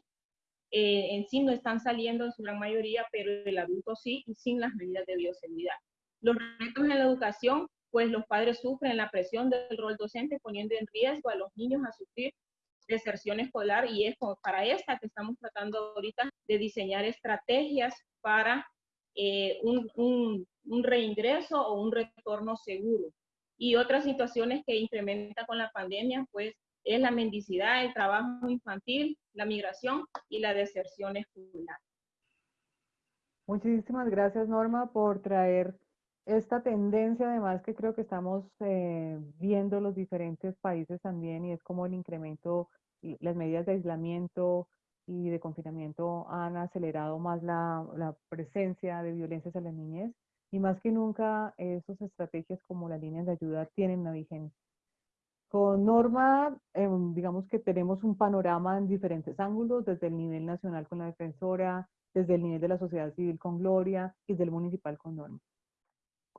eh, en sí no están saliendo en su gran mayoría, pero el adulto sí y sin las medidas de bioseguridad. Los retos en la educación pues los padres sufren la presión del rol docente poniendo en riesgo a los niños a sufrir deserción escolar y es para esta que estamos tratando ahorita de diseñar estrategias para eh, un, un, reingreso o un retorno seguro. Y otras situaciones que incrementa con la pandemia, pues es la mendicidad, el trabajo infantil, la migración y la deserción escolar. Muchísimas gracias, Norma, por traer esta tendencia además que creo que estamos eh, viendo los diferentes países también y es como el incremento, las medidas de aislamiento y de confinamiento han acelerado más la, la presencia de violencias a la niñez y más que nunca esas estrategias como las líneas de ayuda tienen una vigencia. Con Norma, em, digamos que tenemos un panorama en diferentes ángulos, desde el nivel nacional con la defensora, desde el nivel de la sociedad civil con Gloria y desde el municipal con Norma.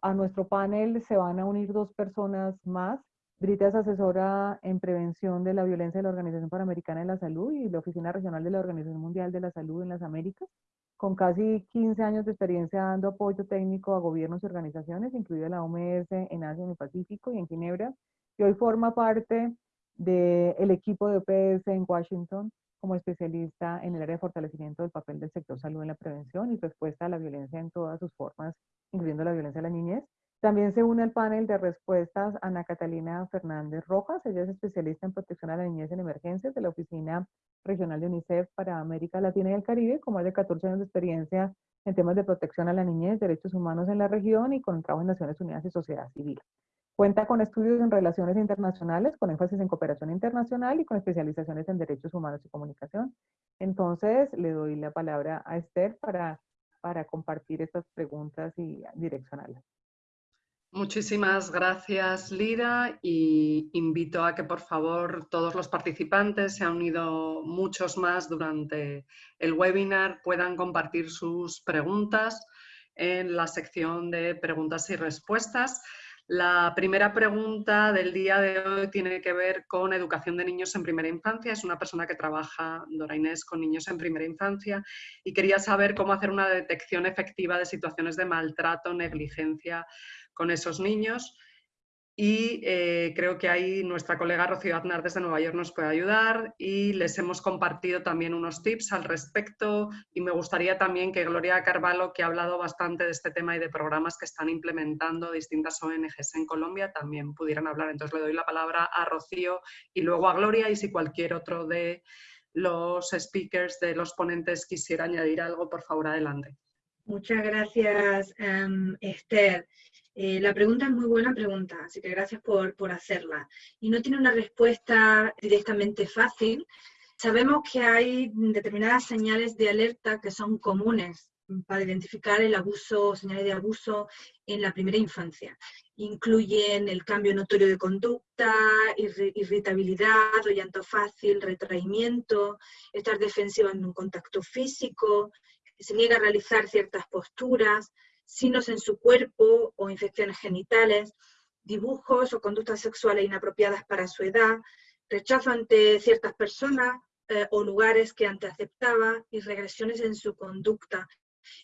A nuestro panel se van a unir dos personas más. Brita es asesora en prevención de la violencia de la Organización Panamericana de la Salud y la Oficina Regional de la Organización Mundial de la Salud en las Américas, con casi 15 años de experiencia dando apoyo técnico a gobiernos y organizaciones, incluida la OMS en Asia, en el Pacífico y en Ginebra, y hoy forma parte del equipo de OPS en Washington como especialista en el área de fortalecimiento del papel del sector salud en la prevención y respuesta a la violencia en todas sus formas, incluyendo la violencia a la niñez. También se une al panel de respuestas Ana Catalina Fernández Rojas. Ella es especialista en protección a la niñez en emergencias de la Oficina Regional de UNICEF para América Latina y el Caribe, con más de 14 años de experiencia en temas de protección a la niñez, derechos humanos en la región y con trabajo en Naciones Unidas y sociedad civil. Cuenta con estudios en relaciones internacionales, con énfasis en cooperación internacional y con especializaciones en derechos humanos y comunicación. Entonces, le doy la palabra a Esther para, para compartir estas preguntas y direccionarlas. Muchísimas gracias, Lira, y invito a que por favor todos los participantes, se han unido muchos más durante el webinar, puedan compartir sus preguntas en la sección de preguntas y respuestas. La primera pregunta del día de hoy tiene que ver con educación de niños en primera infancia. Es una persona que trabaja, Dora Inés, con niños en primera infancia y quería saber cómo hacer una detección efectiva de situaciones de maltrato, negligencia con esos niños. Y eh, creo que ahí nuestra colega Rocío Aznar desde Nueva York nos puede ayudar y les hemos compartido también unos tips al respecto y me gustaría también que Gloria Carvalho, que ha hablado bastante de este tema y de programas que están implementando distintas ONGs en Colombia, también pudieran hablar. Entonces le doy la palabra a Rocío y luego a Gloria y si cualquier otro de los speakers, de los ponentes quisiera añadir algo, por favor, adelante. Muchas gracias, em, Esther. Eh, la pregunta es muy buena pregunta, así que gracias por, por hacerla. Y no tiene una respuesta directamente fácil. Sabemos que hay determinadas señales de alerta que son comunes para identificar el abuso, señales de abuso en la primera infancia. Incluyen el cambio notorio de conducta, irritabilidad llanto fácil, retraimiento, estar defensiva en un contacto físico, se niega a realizar ciertas posturas, signos en su cuerpo o infecciones genitales, dibujos o conductas sexuales inapropiadas para su edad, rechazo ante ciertas personas eh, o lugares que antes aceptaba y regresiones en su conducta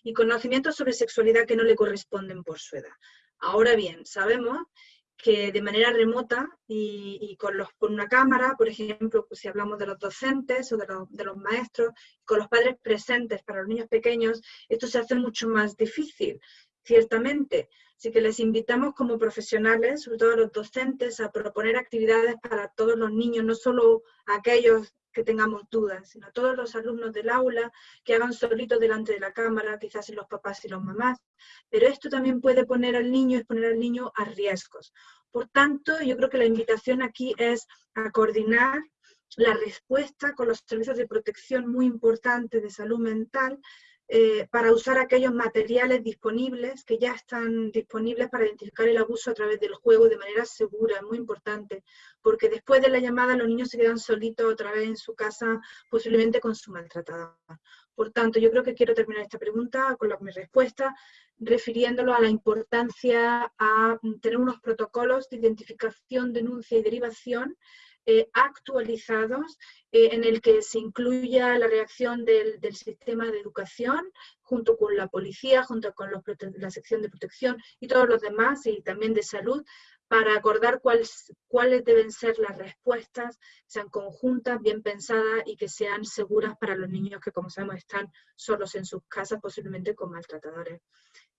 y conocimientos sobre sexualidad que no le corresponden por su edad. Ahora bien, sabemos que de manera remota y, con, los, con, una cámara, por ejemplo, pues si hablamos de los docentes o de de los, maestros, con los padres presentes para los niños pequeños, esto se hace mucho más difícil, ciertamente. Así que les invitamos como profesionales, sobre todo a los docentes, a proponer actividades para todos los niños, no solo aquellos que tengamos dudas, sino todos los alumnos del aula que hagan solitos delante de la cámara, quizás los papás y los mamás, pero esto también puede poner al niño, exponer al niño a riesgos. Por tanto, yo creo que la invitación aquí es a coordinar la respuesta con los servicios de protección muy importantes de salud mental eh, para usar aquellos materiales disponibles que ya están disponibles para identificar el abuso a través del juego de manera segura, es muy importante, porque después de la llamada los niños se quedan solitos otra vez en su casa, posiblemente con su maltratada. Por tanto, yo creo que quiero terminar esta pregunta con mi respuesta, refiriéndolo a la importancia a tener unos protocolos de identificación, denuncia y derivación eh, actualizados eh, en el que se incluya la reacción del, sistema de educación junto con la policía, junto con la sección de protección y todos los demás y también de salud para acordar cuáles, cuáles deben ser las respuestas, sean conjuntas, bien pensadas y que sean seguras para los niños que, como sabemos, están solos en sus casas, posiblemente con maltratadores.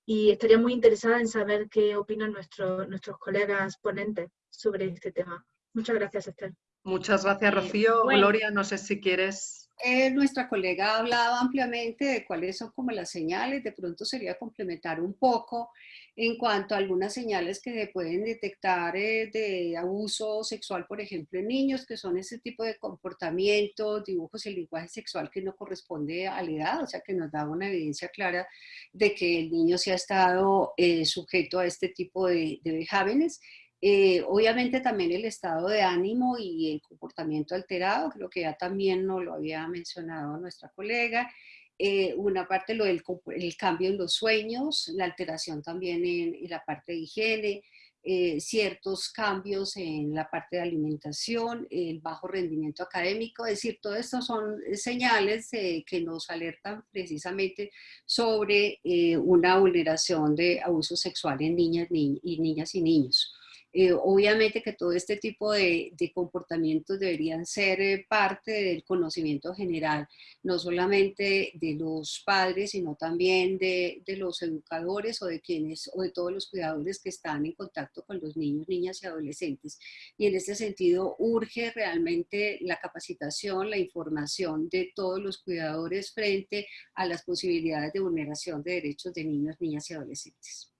Y estaría muy interesada en saber qué opinan nuestros nuestros colegas ponentes sobre este tema. Muchas gracias, Esther. Muchas gracias, Rocío. Gloria, no sé si quieres... Eh, nuestra colega ha hablado ampliamente de cuáles son como las señales, de pronto sería complementar un poco en cuanto a algunas señales que se pueden detectar eh, de abuso sexual, por ejemplo, en niños, que son ese tipo de comportamientos, dibujos y lenguaje sexual que no corresponde a la edad, o sea, que nos da una evidencia clara de que el niño se ha estado eh, sujeto a este tipo de, de vejámenes eh, obviamente también el estado de ánimo y el comportamiento alterado, creo que ya también nos lo había mencionado nuestra colega. Eh, una parte lo del el cambio en los sueños, la alteración también en, la parte de higiene, eh, ciertos cambios en la parte de alimentación, el bajo rendimiento académico, es decir, todo esto son señales que nos alertan precisamente sobre una vulneración de abuso sexual en niñas, y niñas y niños. Eh, obviamente que todo este tipo de, comportamientos deberían ser eh, parte del conocimiento general, no solamente de los padres, sino también de, los educadores o de quienes, o de todos los cuidadores que están en contacto con los niños, niñas y adolescentes. Y en este sentido urge realmente la capacitación, la información de todos los cuidadores frente a las posibilidades de vulneración de derechos de niños, niñas y adolescentes.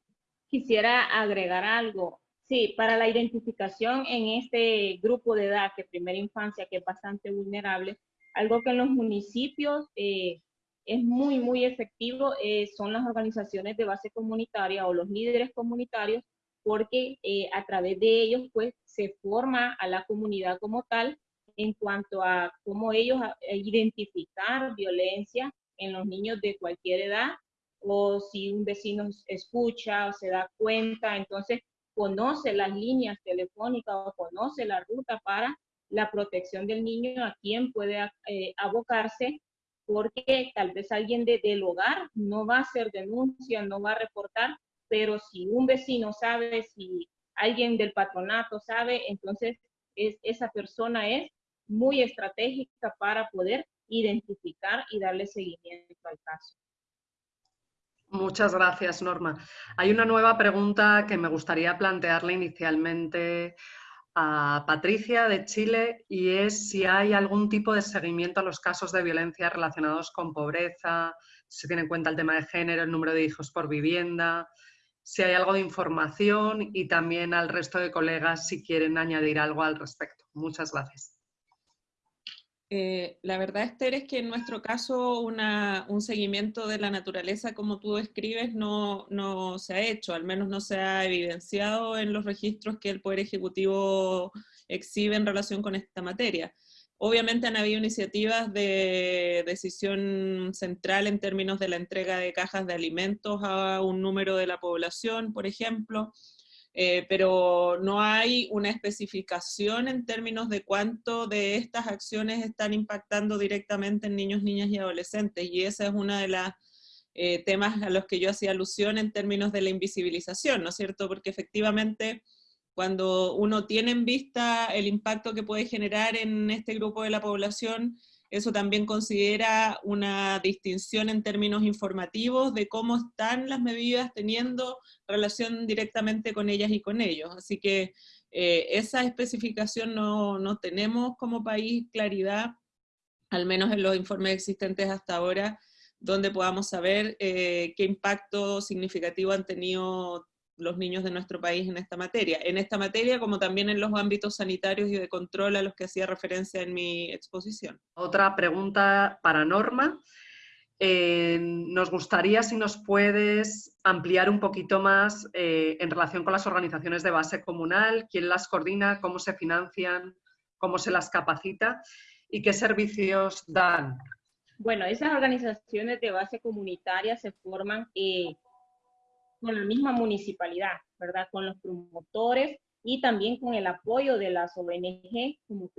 Quisiera agregar algo. Sí, para la identificación en este grupo de edad, que primera infancia, que es bastante vulnerable, algo que en los municipios eh, es muy, muy efectivo eh, son las organizaciones de base comunitaria o los líderes comunitarios, porque eh, a través de ellos pues se forma a la comunidad como tal en cuanto a cómo ellos identificar violencia en los niños de cualquier edad o si un vecino escucha o se da cuenta, entonces conoce las líneas telefónicas o conoce la ruta para la protección del niño, a quién puede eh, abocarse, porque tal vez alguien de, del hogar no va a hacer denuncia, no va a reportar, pero si un vecino sabe, si alguien del patronato sabe, entonces es, esa persona es muy estratégica para poder identificar y darle seguimiento al caso. Muchas gracias, Norma. Hay una nueva pregunta que me gustaría plantearle inicialmente a Patricia de Chile y es si hay algún tipo de seguimiento a los casos de violencia relacionados con pobreza, si se tiene en cuenta el tema de género, el número de hijos por vivienda, si hay algo de información y también al resto de colegas si quieren añadir algo al respecto. Muchas gracias. Eh, la verdad, Esther, es que en nuestro caso un seguimiento de la naturaleza, como tú describes, no, no, se ha hecho, al menos no se ha evidenciado en los registros que el Poder Ejecutivo exhibe en relación con esta materia. Obviamente han habido iniciativas de decisión central en términos de la entrega de cajas de alimentos a un número de la población, por ejemplo, eh, pero no hay una especificación en términos de cuánto de estas acciones están impactando directamente en niños, niñas y adolescentes, y ese es uno de los eh, temas a los que yo hacía alusión en términos de la invisibilización, ¿no es cierto? Porque efectivamente cuando uno tiene en vista el impacto que puede generar en este grupo de la población, eso también considera una distinción en términos informativos de cómo están las medidas teniendo relación directamente con ellas y con ellos. Así que eh, esa especificación no, no, tenemos como país claridad, al menos en los informes existentes hasta ahora, donde podamos saber eh, qué impacto significativo han tenido los niños de nuestro país en esta materia. En esta materia, como también en los ámbitos sanitarios y de control a los que hacía referencia en mi exposición. Otra pregunta para Norma. Eh, nos gustaría si nos puedes ampliar un poquito más eh, en relación con las organizaciones de base comunal, quién las coordina, cómo se financian, cómo se las capacita y qué servicios dan. Bueno, esas organizaciones de base comunitaria se forman eh, con la misma municipalidad, ¿verdad? Con los promotores y también con el apoyo de las ONG como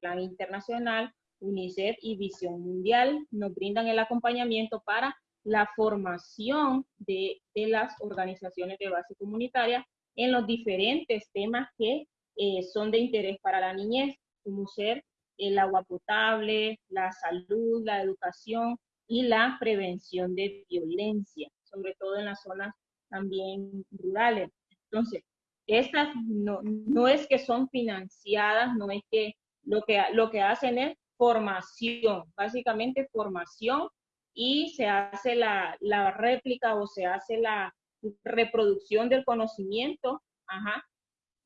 Plan Internacional, UNICEF y Visión Mundial. Nos brindan el acompañamiento para la formación de, de las organizaciones de base comunitaria en los diferentes temas que eh, son de interés para la niñez, como ser el agua potable, la salud, la educación y la prevención de violencia, sobre todo en las zonas también rurales. Entonces, estas no, no es que son financiadas, no es que lo que, lo que hacen es formación, básicamente formación y se hace la, la réplica o se hace la reproducción del conocimiento, ajá,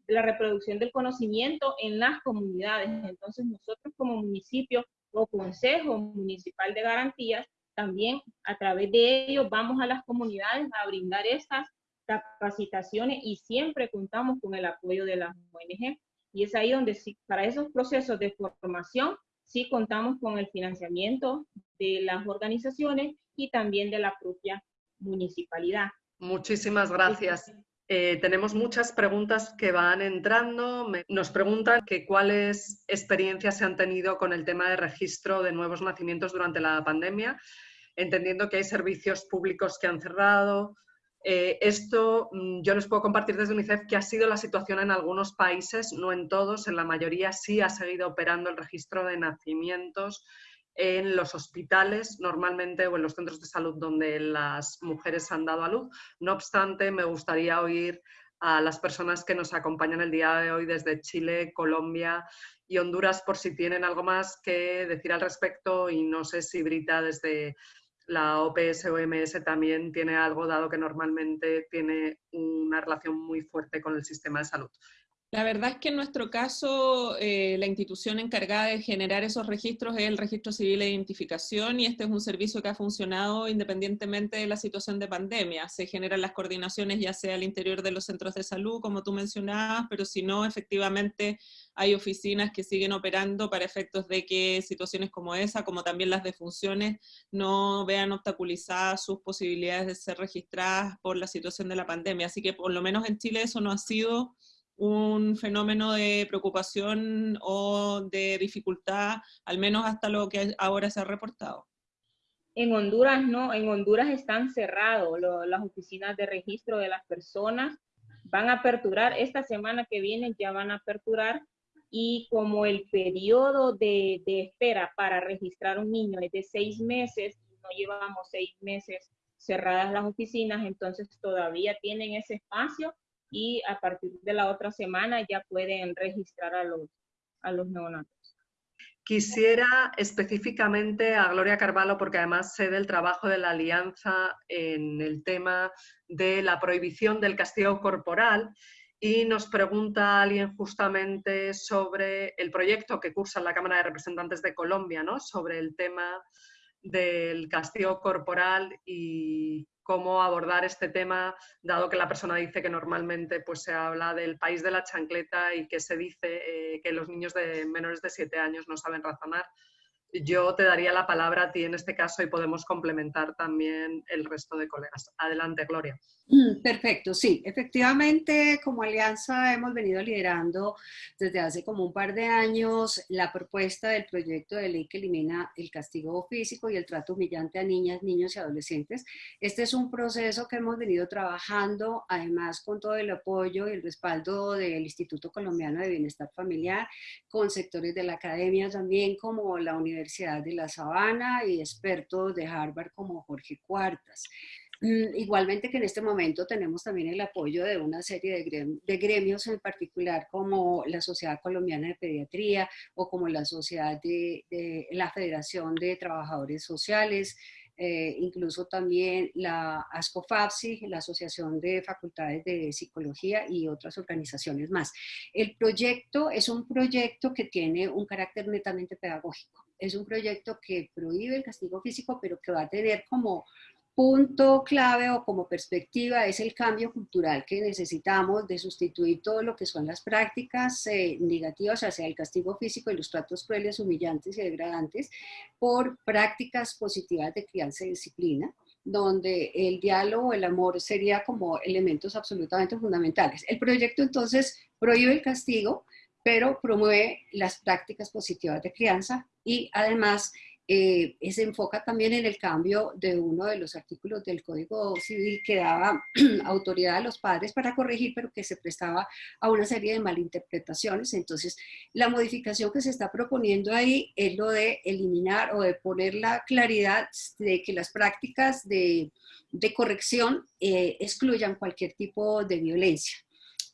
la reproducción del conocimiento en las comunidades. Entonces nosotros como municipio o Consejo Municipal de Garantías también a través de ellos vamos a las comunidades a brindar estas capacitaciones y siempre contamos con el apoyo de las ONG. Y es ahí donde sí, para esos procesos de formación sí contamos con el financiamiento de las organizaciones y también de la propia municipalidad. Muchísimas gracias. Eh, tenemos muchas preguntas que van entrando. nos preguntan que cuáles experiencias se han tenido con el tema de registro de nuevos nacimientos durante la pandemia entendiendo que hay servicios públicos que han cerrado. Eh, esto mm, yo les puedo compartir desde UNICEF que ha sido la situación en algunos países, no en todos, en la mayoría sí ha seguido operando el registro de nacimientos en los hospitales normalmente o en los centros de salud donde las mujeres han dado a luz. No obstante, me gustaría oír a las personas que nos acompañan el día de hoy desde Chile, Colombia y Honduras por si tienen algo más que decir al respecto y no sé si Brita desde la OPS-OMS también tiene algo, dado que normalmente tiene una relación muy fuerte con el sistema de salud. La verdad es que en nuestro caso, eh, la institución encargada de generar esos registros es el Registro Civil de Identificación y este es un servicio que ha funcionado independientemente de la situación de pandemia. Se generan las coordinaciones ya sea al interior de los centros de salud, como tú mencionabas, pero si no, efectivamente hay oficinas que siguen operando para efectos de que situaciones como esa, como también las defunciones, no vean obstaculizadas sus posibilidades de ser registradas por la situación de la pandemia. Así que por lo menos en Chile eso no ha sido un fenómeno de preocupación o de dificultad, al menos hasta lo que ahora se ha reportado. En Honduras no, en Honduras están cerrados las oficinas de registro de las personas. Van a aperturar, esta semana que viene ya van a aperturar. Y como el periodo de, espera para registrar un niño es de seis meses, no llevamos seis meses cerradas las oficinas, entonces todavía tienen ese espacio y a partir de la otra semana ya pueden registrar a los, a los neonatos. Quisiera específicamente a Gloria Carvalho, porque además sé del trabajo de la Alianza en el tema de la prohibición del castigo corporal y nos pregunta alguien justamente sobre el proyecto que cursa la Cámara de Representantes de Colombia, ¿no? sobre el tema del castigo corporal y cómo abordar este tema, dado que la persona dice que normalmente pues, se habla del país de la chancleta y que se dice eh, que los niños de menores de 7 años no saben razonar. Yo te daría la palabra a ti en este caso y podemos complementar también el resto de colegas. Adelante, Gloria. Mm, perfecto, sí. Efectivamente, como alianza hemos venido liderando desde hace como un par de años la propuesta del proyecto de ley que elimina el castigo físico y el trato humillante a niñas, niños y adolescentes. Este es un proceso que hemos venido trabajando, además con todo el apoyo y el respaldo del Instituto Colombiano de Bienestar Familiar, con sectores de la academia también, como la Universidad de La Sabana y expertos de Harvard como Jorge Cuartas. Mm, igualmente que en este momento tenemos también el apoyo de una serie de gremios, en particular como la Sociedad Colombiana de Pediatría o como la Sociedad de, la Federación de Trabajadores Sociales, eh, incluso también la ASCOFAPSI, la Asociación de Facultades de Psicología y otras organizaciones más. El proyecto es un proyecto que tiene un carácter netamente pedagógico. Es un proyecto que prohíbe el castigo físico, pero que va a tener como punto clave o como perspectiva es el cambio cultural que necesitamos de sustituir todo lo que son las prácticas eh, negativas hacia el castigo físico y los tratos crueles, humillantes y degradantes por prácticas positivas de crianza y disciplina donde el diálogo, el amor sería como elementos absolutamente fundamentales. El proyecto entonces prohíbe el castigo, pero promueve las prácticas positivas de crianza y además eh, se enfoca también en el cambio de uno de los artículos del Código Civil que daba autoridad a los padres para corregir, pero que se prestaba a una serie de malinterpretaciones. Entonces, la modificación que se está proponiendo ahí es lo de eliminar o de poner la claridad de que las prácticas de, corrección eh, excluyan cualquier tipo de violencia.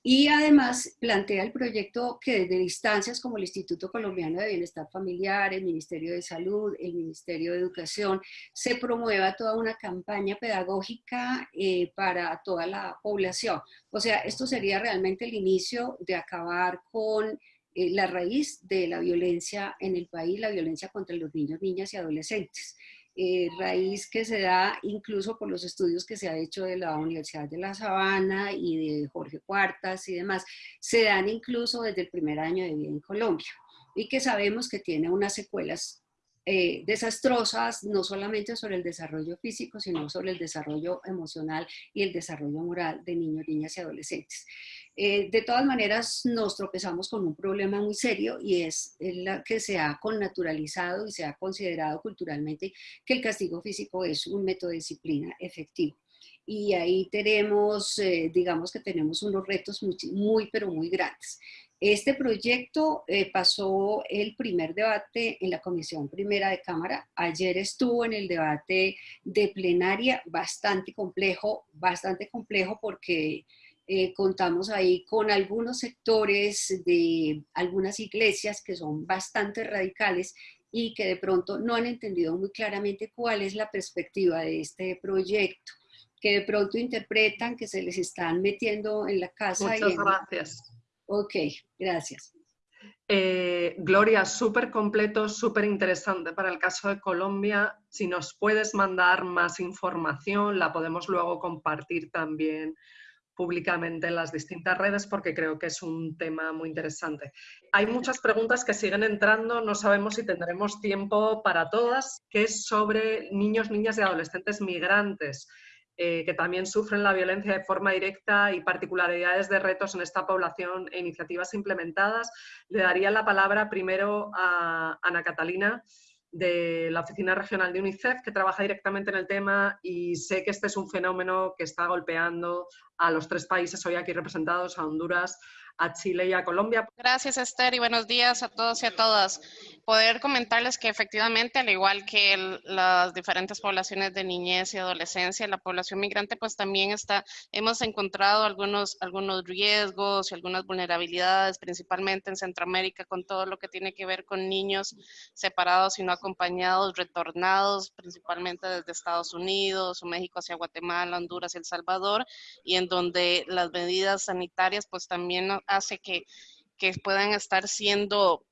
Y además plantea el proyecto que desde instancias como el Instituto Colombiano de Bienestar Familiar, el Ministerio de Salud, el Ministerio de Educación, se promueva toda una campaña pedagógica eh, para toda la población. O sea, esto sería realmente el inicio de acabar con eh, la raíz de la violencia en el país, la violencia contra los niños, niñas y adolescentes. Eh, raíz que se da incluso por los estudios que se ha hecho de la Universidad de La Sabana y de Jorge Cuartas y demás, se dan incluso desde el primer año de vida en Colombia y que sabemos que tiene unas secuelas eh, desastrosas, no solamente sobre el desarrollo físico, sino sobre el desarrollo emocional y el desarrollo moral de niños, niñas y adolescentes. Eh, de todas maneras, nos tropezamos con un problema muy serio y es el que se ha connaturalizado y se ha considerado culturalmente que el castigo físico es un método de disciplina efectivo. Y ahí tenemos, eh, digamos que tenemos unos retos muy, muy pero muy grandes. Este proyecto eh, pasó el primer debate en la Comisión Primera de Cámara. Ayer estuvo en el debate de plenaria, bastante complejo, bastante complejo porque eh, contamos ahí con algunos sectores de algunas iglesias que son bastante radicales y que de pronto no han entendido muy claramente cuál es la perspectiva de este proyecto, que de pronto interpretan que se les están metiendo en la casa. Muchas gracias Ok, gracias. Eh, Gloria, súper completo, súper interesante para el caso de Colombia. Si nos puedes mandar más información, la podemos luego compartir también públicamente en las distintas redes porque creo que es un tema muy interesante. Hay muchas preguntas que siguen entrando, no sabemos si tendremos tiempo para todas, que es sobre niños, niñas y adolescentes migrantes. Eh, que también sufren la violencia de forma directa y particularidades de retos en esta población e iniciativas implementadas. Le daría la palabra primero a Ana Catalina de la Oficina Regional de UNICEF que trabaja directamente en el tema y sé que este es un fenómeno que está golpeando a los tres países hoy aquí representados, a Honduras, a Chile y a Colombia. Gracias Esther y buenos días a todos y a todas. Poder comentarles que efectivamente, al igual que las diferentes poblaciones de niñez y adolescencia, la población migrante pues también está, hemos encontrado algunos, algunos riesgos y algunas vulnerabilidades, principalmente en Centroamérica, con todo lo que tiene que ver con niños separados y no acompañados, retornados, principalmente desde Estados Unidos o México hacia Guatemala, Honduras y El Salvador, y en donde las medidas sanitarias pues también hace que, que puedan estar siendo,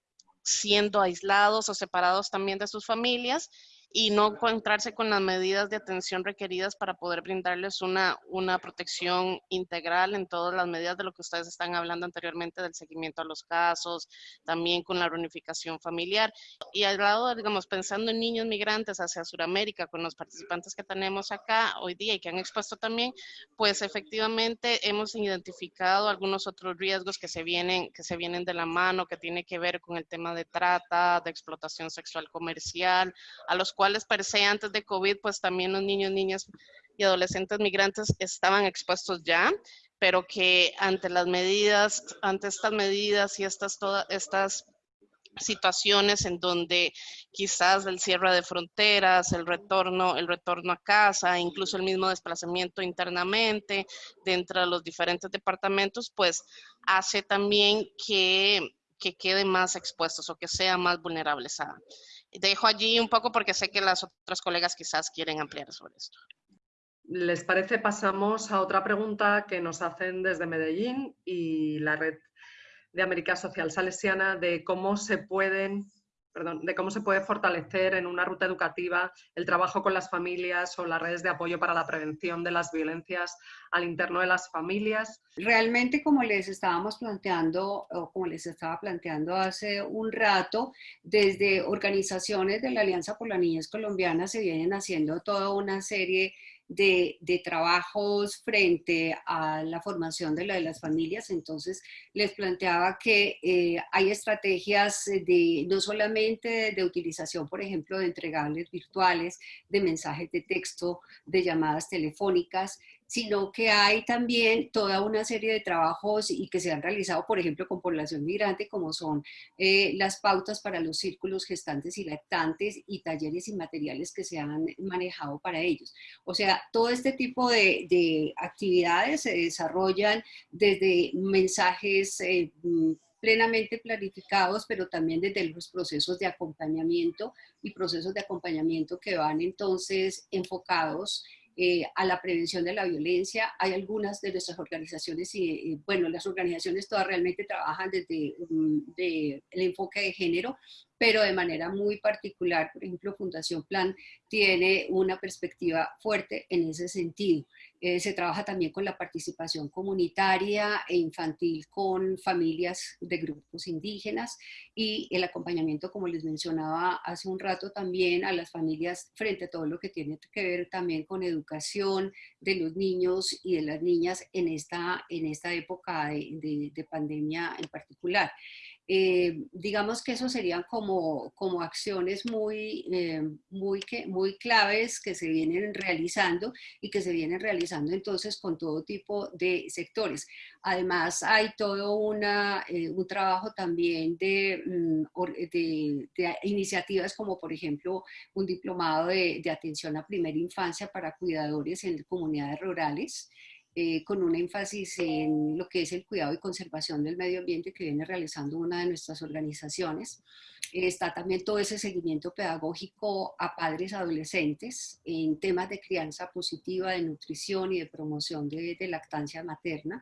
siendo aislados o separados también de sus familias y no encontrarse con las medidas de atención requeridas para poder brindarles una, una protección integral en todas las medidas de lo que ustedes están hablando anteriormente del seguimiento a los casos, también con la reunificación familiar. Y al lado, digamos, pensando en niños migrantes hacia Sudamérica, con los participantes que tenemos acá hoy día y que han expuesto también, pues efectivamente hemos identificado algunos otros riesgos que se vienen, que se vienen de la mano, que tiene que ver con el tema de trata, de explotación sexual comercial, a los cuales cuales per se antes de COVID, pues también los niños, niñas y adolescentes migrantes estaban expuestos ya, pero que ante las medidas, ante estas medidas y estas, todas estas situaciones en donde quizás el cierre de fronteras, el retorno, el retorno a casa, incluso el mismo desplazamiento internamente dentro de los diferentes departamentos, pues hace también que, que queden más expuestos o que sean más vulnerables a, dejo allí un poco porque sé que las otras colegas quizás quieren ampliar sobre esto. ¿Les parece? Pasamos a otra pregunta que nos hacen desde Medellín y la red de América Social Salesiana de cómo se pueden de cómo se puede fortalecer en una ruta educativa el trabajo con las familias o las redes de apoyo para la prevención de las violencias al interno de las familias. Realmente, como les estábamos planteando, o como les estaba planteando hace un rato, desde organizaciones de la Alianza por la Niñez Colombiana se vienen haciendo toda una serie de, trabajos frente a la formación de, la, de las familias. Entonces, les planteaba que eh, hay estrategias de no solamente de, utilización, por ejemplo, de entregables virtuales, de mensajes de texto, de llamadas telefónicas, sino que hay también toda una serie de trabajos y que se han realizado, por ejemplo, con población migrante, como son eh, las pautas para los círculos gestantes y lactantes y talleres y materiales que se han manejado para ellos. O sea, todo este tipo de, actividades se desarrollan desde mensajes eh, plenamente planificados, pero también desde los procesos de acompañamiento y procesos de acompañamiento que van entonces enfocados eh, a la prevención de la violencia. Hay algunas de nuestras organizaciones, y, bueno, las organizaciones todas realmente trabajan desde el enfoque de género, pero de manera muy particular, por ejemplo, Fundación Plan tiene una perspectiva fuerte en ese sentido. Eh, se trabaja también con la participación comunitaria e infantil con familias de grupos indígenas y el acompañamiento, como les mencionaba hace un rato, también a las familias frente a todo lo que tiene que ver también con educación de los niños y de las niñas en esta, en esta época de, de pandemia en particular. Eh, digamos que eso serían como, como acciones muy, eh, muy, que, muy claves que se vienen realizando y que se vienen realizando entonces con todo tipo de sectores. Además hay todo una, eh, un trabajo también de, mm, de, de, iniciativas como por ejemplo un diplomado de, de atención a primera infancia para cuidadores en comunidades rurales. Eh, con un énfasis en lo que es el cuidado y conservación del medio ambiente que viene realizando una de nuestras organizaciones. está también todo ese seguimiento pedagógico a padres adolescentes en temas de crianza positiva, de nutrición y de promoción de, de lactancia materna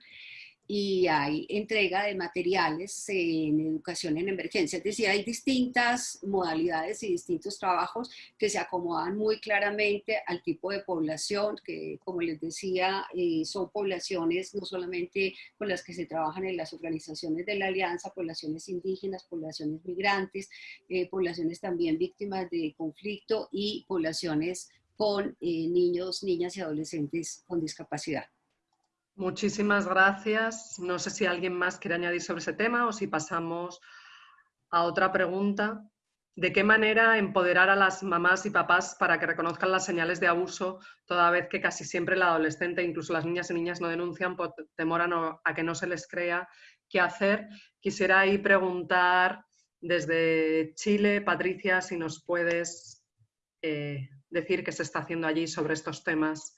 y hay entrega de materiales en educación en emergencia. Es decir, hay distintas modalidades y distintos trabajos que se acomodan muy claramente al tipo de población, que como les decía, eh, son poblaciones no solamente con las que se trabajan en las organizaciones de la Alianza, poblaciones indígenas, poblaciones migrantes, eh, poblaciones también víctimas de conflicto y poblaciones con eh, niños, niñas y adolescentes con discapacidad. Muchísimas gracias. No sé si alguien más quiere añadir sobre ese tema o si pasamos a otra pregunta. ¿De qué manera empoderar a las mamás y papás para que reconozcan las señales de abuso, toda vez que casi siempre el adolescente, incluso las niñas y niñas, no denuncian por temor a, que no se les crea qué hacer? Quisiera ahí preguntar desde Chile, Patricia, si nos puedes eh, decir qué se está haciendo allí sobre estos temas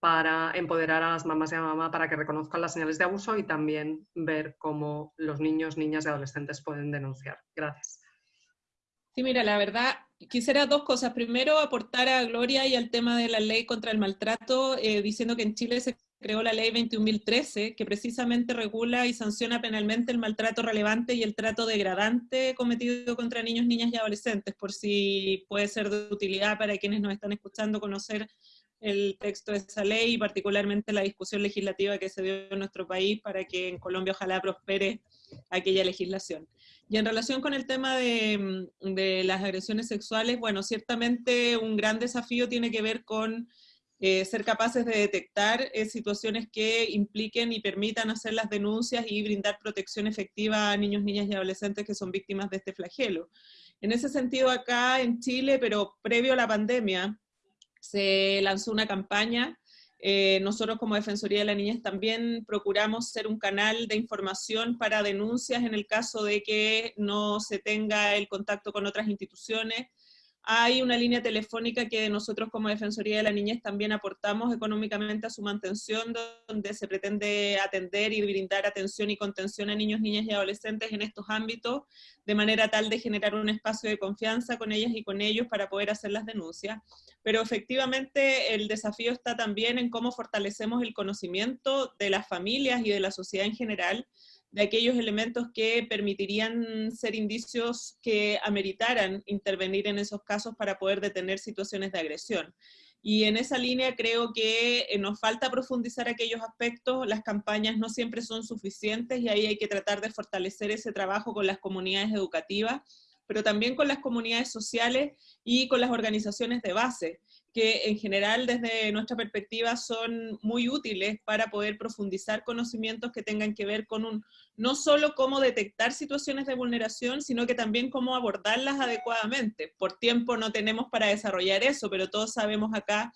para empoderar a las mamás y a la mamá para que reconozcan las señales de abuso y también ver cómo los niños, niñas y adolescentes pueden denunciar. Gracias. Sí, mira, la verdad, quisiera dos cosas. Primero, aportar a Gloria y al tema de la ley contra el maltrato, eh, diciendo que en Chile se creó la ley 21.013, que precisamente regula y sanciona penalmente el maltrato relevante y el trato degradante cometido contra niños, niñas y adolescentes, por si puede ser de utilidad para quienes nos están escuchando conocer el texto de esa ley y particularmente la discusión legislativa que se dio en nuestro país para que en Colombia ojalá prospere aquella legislación. Y en relación con el tema de, de las agresiones sexuales, bueno, ciertamente un gran desafío tiene que ver con eh, ser capaces de detectar eh, situaciones que impliquen y permitan hacer las denuncias y brindar protección efectiva a niños, niñas y adolescentes que son víctimas de este flagelo. En ese sentido, acá en Chile, pero previo a la pandemia, se lanzó una campaña. Eh, nosotros como Defensoría de la Niñez también procuramos ser un canal de información para denuncias en el caso de que no se tenga el contacto con otras instituciones, hay una línea telefónica que nosotros como Defensoría de la Niñez también aportamos económicamente a su mantención, donde se pretende atender y brindar atención y contención a niños, niñas y adolescentes en estos ámbitos, de manera tal de generar un espacio de confianza con ellas y con ellos para poder hacer las denuncias. Pero efectivamente el desafío está también en cómo fortalecemos el conocimiento de las familias y de la sociedad en general, de aquellos elementos que permitirían ser indicios que ameritaran intervenir en esos casos para poder detener situaciones de agresión. Y en esa línea creo que eh, nos falta profundizar aquellos aspectos, las campañas no siempre son suficientes y ahí hay que tratar de fortalecer ese trabajo con las comunidades educativas, pero también con las comunidades sociales y con las organizaciones de base que en general desde nuestra perspectiva son muy útiles para poder profundizar conocimientos que tengan que ver con un, no solo cómo detectar situaciones de vulneración, sino que también cómo abordarlas adecuadamente. Por tiempo no tenemos para desarrollar eso, pero todos sabemos acá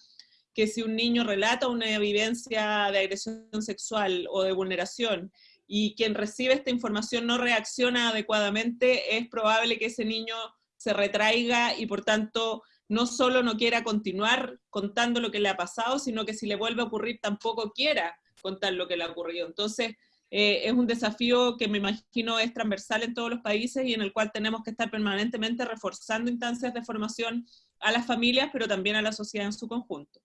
que si un niño relata una vivencia de agresión sexual o de vulneración y quien recibe esta información no reacciona adecuadamente, es probable que ese niño se retraiga y por tanto no solo no quiera continuar contando lo que le ha pasado, sino que si le vuelve a ocurrir tampoco quiera contar lo que le ha ocurrido. Entonces, eh, es un desafío que me imagino es transversal en todos los países y en el cual tenemos que estar permanentemente reforzando instancias de formación a las familias, pero también a la sociedad en su conjunto.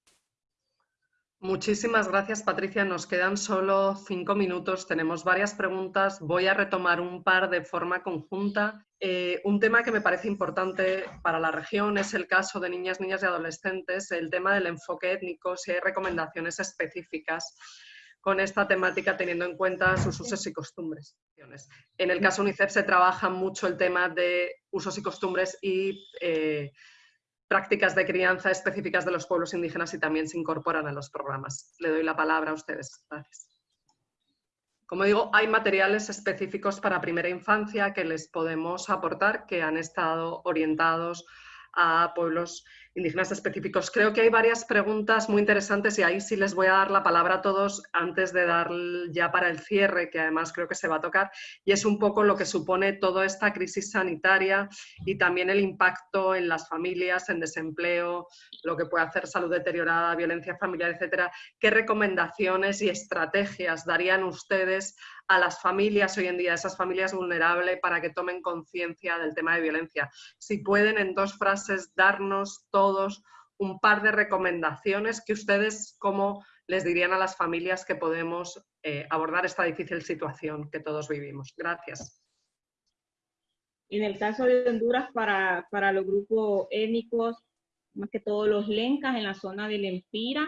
Muchísimas gracias, Patricia. Nos quedan solo cinco minutos. Tenemos varias preguntas. Voy a retomar un par de forma conjunta. Eh, un tema que me parece importante para la región es el caso de niñas, niñas y adolescentes, el tema del enfoque étnico, si hay recomendaciones específicas con esta temática teniendo en cuenta sus usos y costumbres. En el caso UNICEF se trabaja mucho el tema de usos y costumbres y eh, prácticas de crianza específicas de los pueblos indígenas y también se incorporan a los programas. Le doy la palabra a ustedes. Gracias. Como digo, hay materiales específicos para primera infancia que les podemos aportar que han estado orientados a pueblos indígenas específicos. Creo que hay varias preguntas muy interesantes y ahí sí les voy a dar la palabra a todos antes de dar ya para el cierre, que además creo que se va a tocar, y es un poco lo que supone toda esta crisis sanitaria y también el impacto en las familias, en desempleo, lo que puede hacer salud deteriorada, violencia familiar, etcétera. ¿Qué recomendaciones y estrategias darían ustedes a las familias hoy en día, a esas familias vulnerables, para que tomen conciencia del tema de violencia? Si pueden en dos frases darnos todos un par de recomendaciones que ustedes, ¿cómo les dirían a las familias que podemos eh, abordar esta difícil situación que todos vivimos? Gracias. En el caso de Honduras, para, para los grupos étnicos, más que todos los lencas en la zona del Empira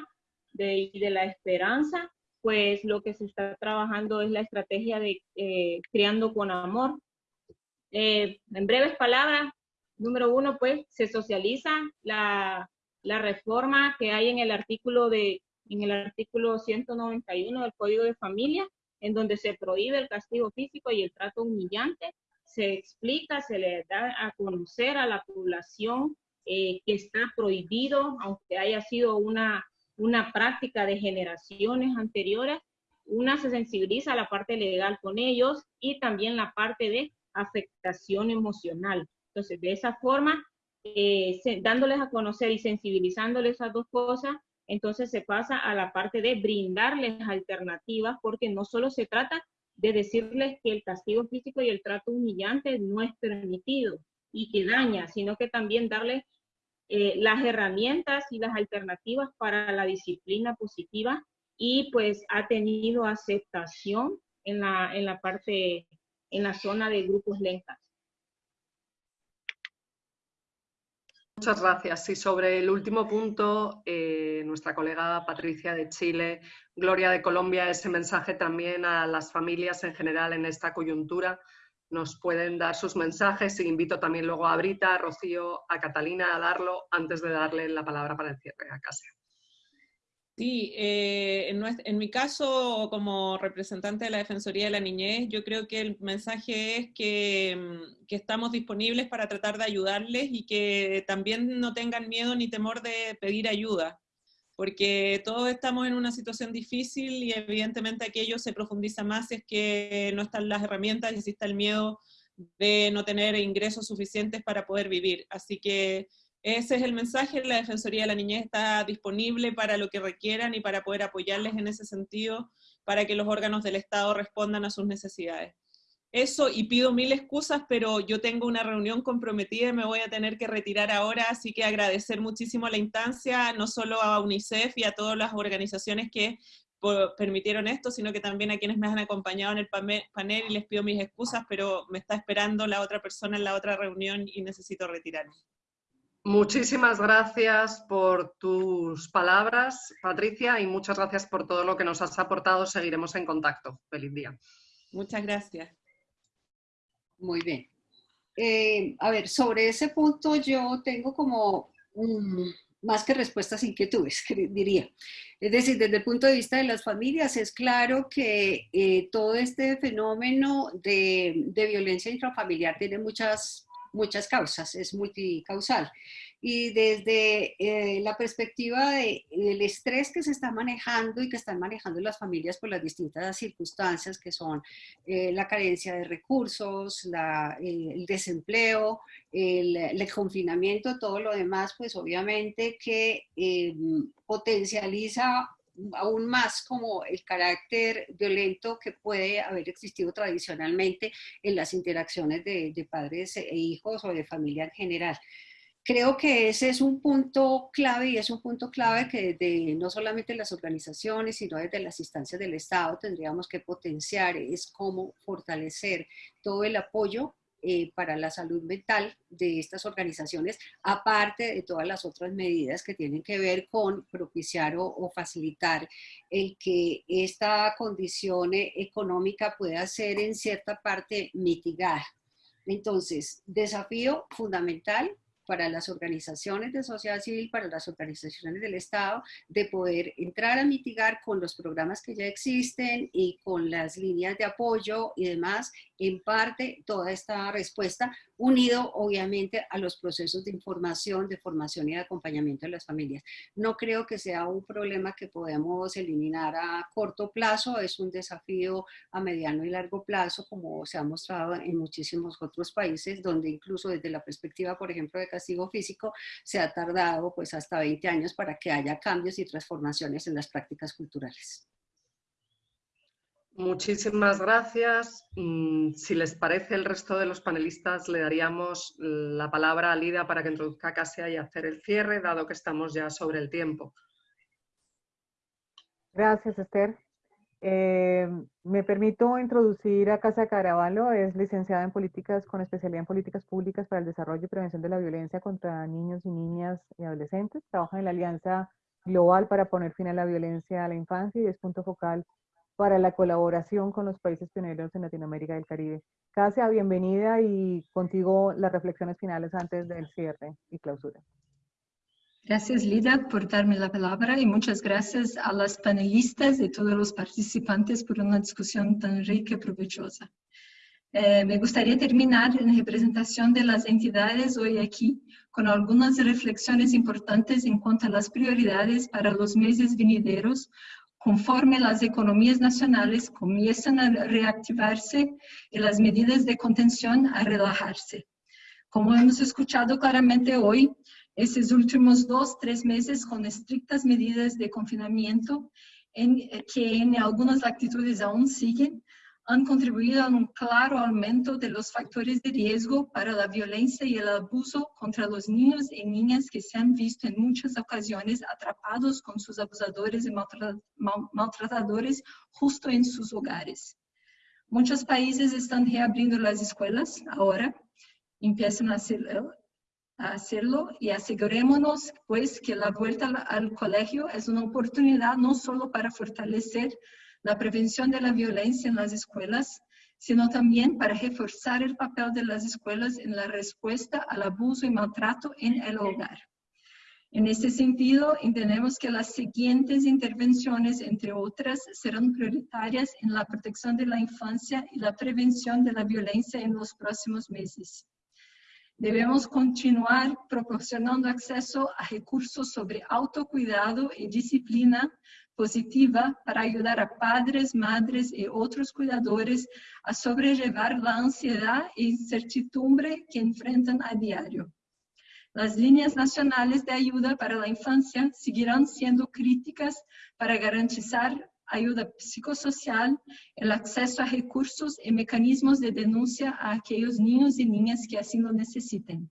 de, de la Esperanza, pues lo que se está trabajando es la estrategia de eh, Criando con Amor. Eh, en breves palabras, número uno, pues se socializa la, reforma que hay en el artículo de en el artículo 191 del Código de Familia, en donde se prohíbe el castigo físico y el trato humillante. se explica, se le da a conocer a la población eh, que está prohibido, aunque haya sido una, una práctica de generaciones anteriores, una se sensibiliza la parte legal con ellos y también la parte de afectación emocional. Entonces, de esa forma, eh, dándoles a conocer y sensibilizándoles esas dos cosas, entonces se pasa a la parte de brindarles alternativas, porque no solo se trata de decirles que el castigo físico y el trato humillante no es permitido y que daña, sino que también darles eh, las herramientas y las alternativas para la disciplina positiva y pues ha tenido aceptación en la, en la parte, en la zona de grupos lentas. Muchas gracias. Y sobre el último punto, eh, nuestra colega Patricia de Chile, Gloria de Colombia, ese mensaje también a las familias en general en esta coyuntura. Nos pueden dar sus mensajes y invito también luego a Brita, a Rocío, a Catalina a darlo antes de darle la palabra para el cierre a Casia. Sí, eh, en, mi caso, como representante de la Defensoría de la Niñez, yo creo que el mensaje es que, mm, que, estamos disponibles para tratar de ayudarles y que también no tengan miedo ni temor de pedir ayuda, porque todos estamos en una situación difícil y evidentemente aquello se profundiza más si es que no están las herramientas y si está el miedo de no tener ingresos suficientes para poder vivir. Así que ese es el mensaje, la Defensoría de la Niñez está disponible para lo que requieran y para poder apoyarles en ese sentido, para que los órganos del Estado respondan a sus necesidades. Eso, y pido mil excusas, pero yo tengo una reunión comprometida y me voy a tener que retirar ahora, así que agradecer muchísimo la instancia, no solo a UNICEF y a todas las organizaciones que permitieron esto, sino que también a quienes me han acompañado en el panel y les pido mis excusas, pero me está esperando la otra persona en la otra reunión y necesito retirarme. Muchísimas gracias por tus palabras, Patricia, y muchas gracias por todo lo que nos has aportado. Seguiremos en contacto. Feliz día. Muchas gracias. Muy bien. Eh, a ver, sobre ese punto yo tengo como más que respuestas inquietudes, diría. Es decir, desde el punto de vista de las familias, es claro que eh, todo este fenómeno de, de violencia intrafamiliar tiene muchas muchas causas, es multicausal. Y desde eh, la perspectiva del estrés que se está manejando y que están manejando las familias por las distintas circunstancias que son eh, la carencia de recursos, el desempleo, el, confinamiento, todo lo demás, pues obviamente que eh, potencializa aún más como el carácter violento que puede haber existido tradicionalmente en las interacciones de, padres e hijos o de familia en general. Creo que ese es un punto clave y es un punto clave que desde no solamente las organizaciones, sino desde las instancias del Estado tendríamos que potenciar, es cómo fortalecer todo el apoyo eh, para la salud mental de estas organizaciones, aparte de todas las otras medidas que tienen que ver con propiciar o, facilitar el que esta condición eh, económica pueda ser en cierta parte mitigada. Entonces, desafío fundamental para las organizaciones de sociedad civil, para las organizaciones del Estado, de poder entrar a mitigar con los programas que ya existen y con las líneas de apoyo y demás, en parte toda esta respuesta, unido obviamente a los procesos de información, de formación y de acompañamiento de las familias. No creo que sea un problema que podamos eliminar a corto plazo, es un desafío a mediano y largo plazo, como se ha mostrado en muchísimos otros países, donde incluso desde la perspectiva, por ejemplo, de castigo físico, se ha tardado pues hasta 20 años para que haya cambios y transformaciones en las prácticas culturales. Muchísimas gracias. Mm, si les parece, el resto de los panelistas le daríamos la palabra a Lida para que introduzca Casia y hacer el cierre, dado que estamos ya sobre el tiempo. Gracias, Esther. Eh, me permito introducir a Casa Caravalo, es licenciada en políticas con especialidad en políticas públicas para el desarrollo y prevención de la violencia contra niños y niñas y adolescentes. Trabaja en la Alianza Global para poner fin a la violencia a la infancia y es punto focal para la colaboración con los países pioneros en Latinoamérica y el Caribe. Casia, bienvenida y contigo las reflexiones finales antes del cierre y clausura. Gracias, Lida, por darme la palabra y muchas gracias a las panelistas y todos los participantes por una discusión tan rica y provechosa. Eh, me gustaría terminar en representación de las entidades hoy aquí con algunas reflexiones importantes en cuanto a las prioridades para los meses venideros conforme las economías nacionales comienzan a reactivarse y las medidas de contención a relajarse. Como hemos escuchado claramente hoy, estos últimos dos, tres meses con estrictas medidas de confinamiento en, que en algunas latitudes aún siguen, han contribuido a un claro aumento de los factores de riesgo para la violencia y el abuso contra los niños y niñas que se han visto en muchas ocasiones atrapados con sus abusadores y maltratadores justo en sus hogares. Muchos países están reabriendo las escuelas ahora, empiezan a, hacerlo y asegurémonos pues que la vuelta al colegio es una oportunidad no solo para fortalecer la prevención de la violencia en las escuelas, sino también para reforzar el papel de las escuelas en la respuesta al abuso y maltrato en el hogar. En este sentido, entendemos que las siguientes intervenciones, entre otras, serán prioritarias en la protección de la infancia y la prevención de la violencia en los próximos meses. Debemos continuar proporcionando acceso a recursos sobre autocuidado y disciplina positiva para ayudar a padres, madres y otros cuidadores a sobrellevar la ansiedad e incertidumbre que enfrentan a diario. Las líneas nacionales de ayuda para la infancia seguirán siendo críticas para garantizar ayuda psicosocial, el acceso a recursos y mecanismos de denuncia a aquellos niños y niñas que así lo necesiten.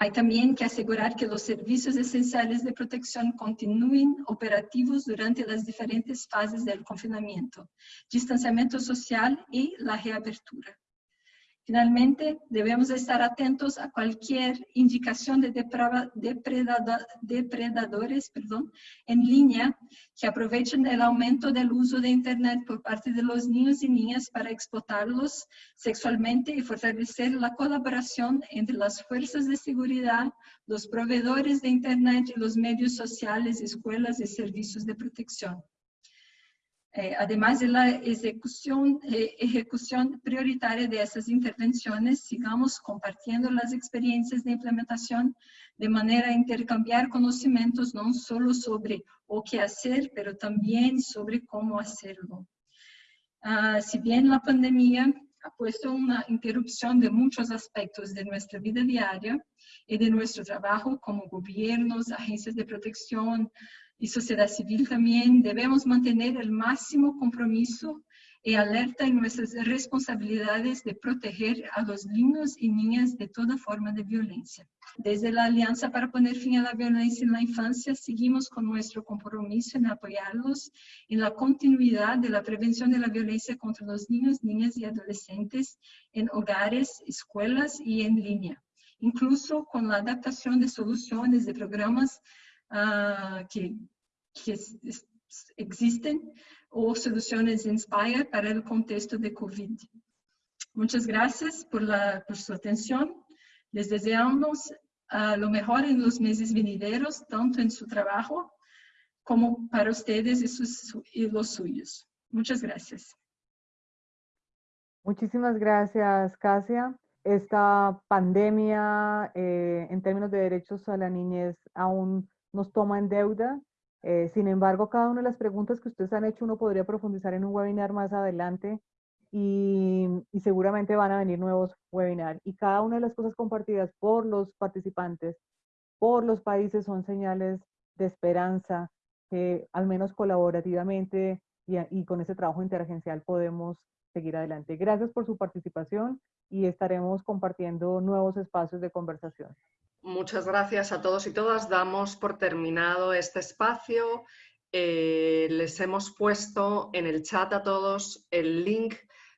Hay también que asegurar que los servicios esenciales de protección continúen operativos durante las diferentes fases del confinamiento, distanciamiento social y la reapertura. Finalmente, debemos estar atentos a cualquier indicación de depredadores en línea que aprovechen el aumento del uso de Internet por parte de los niños y niñas para explotarlos sexualmente y fortalecer la colaboración entre las fuerzas de seguridad, los proveedores de Internet y los medios sociales, escuelas y servicios de protección. Eh, además de la ejecución, eh, ejecución prioritaria de esas intervenciones, sigamos compartiendo las experiencias de implementación de manera a intercambiar conocimientos no solo sobre o qué hacer, pero también sobre cómo hacerlo. Ah, si bien la pandemia ha puesto una interrupción de muchos aspectos de nuestra vida diaria y de nuestro trabajo como gobiernos, agencias de protección, y sociedad civil también. Debemos mantener el máximo compromiso y alerta en nuestras responsabilidades de proteger a los niños y niñas de toda forma de violencia. Desde la Alianza para poner fin a la violencia en la infancia, seguimos con nuestro compromiso en apoyarlos en la continuidad de la prevención de la violencia contra los niños, niñas y adolescentes en hogares, escuelas y en línea, incluso con la adaptación de soluciones de programas uh, que, que existen o soluciones Inspire para el contexto de COVID. Muchas gracias por, la, su atención. Les deseamos uh, lo mejor en los meses venideros, tanto en su trabajo como para ustedes y, sus, y los suyos. Muchas gracias. Muchísimas gracias, Casia. Esta pandemia eh, en términos de derechos a la niñez aún nos toma en deuda. Eh, sin embargo, cada una de las preguntas que ustedes han hecho uno podría profundizar en un webinar más adelante y, seguramente van a venir nuevos webinars. Y cada una de las cosas compartidas por los participantes, por los países, son señales de esperanza que al menos colaborativamente y, y con ese trabajo interagencial podemos seguir adelante. Gracias por su participación y estaremos compartiendo nuevos espacios de conversación. Muchas gracias a todos y todas. Damos por terminado este espacio. Eh, les hemos puesto en el chat a todos el link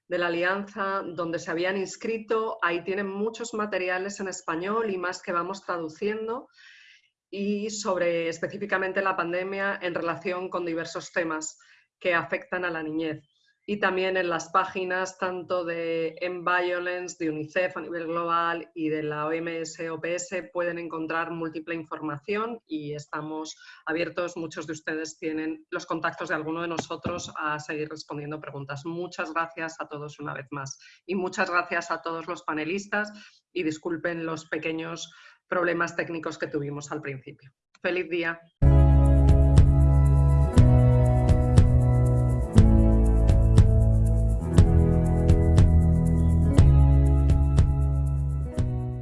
de la alianza donde se habían inscrito. Ahí tienen muchos materiales en español y más que vamos traduciendo y sobre específicamente la pandemia en relación con diversos temas que afectan a la niñez. Y también en las páginas tanto de Violence, de UNICEF a nivel global y de la OMS OPS pueden encontrar múltiple información y estamos abiertos, muchos de ustedes tienen los contactos de alguno de nosotros a seguir respondiendo preguntas. Muchas gracias a todos una vez más y muchas gracias a todos los panelistas y disculpen los pequeños problemas técnicos que tuvimos al principio. ¡Feliz día!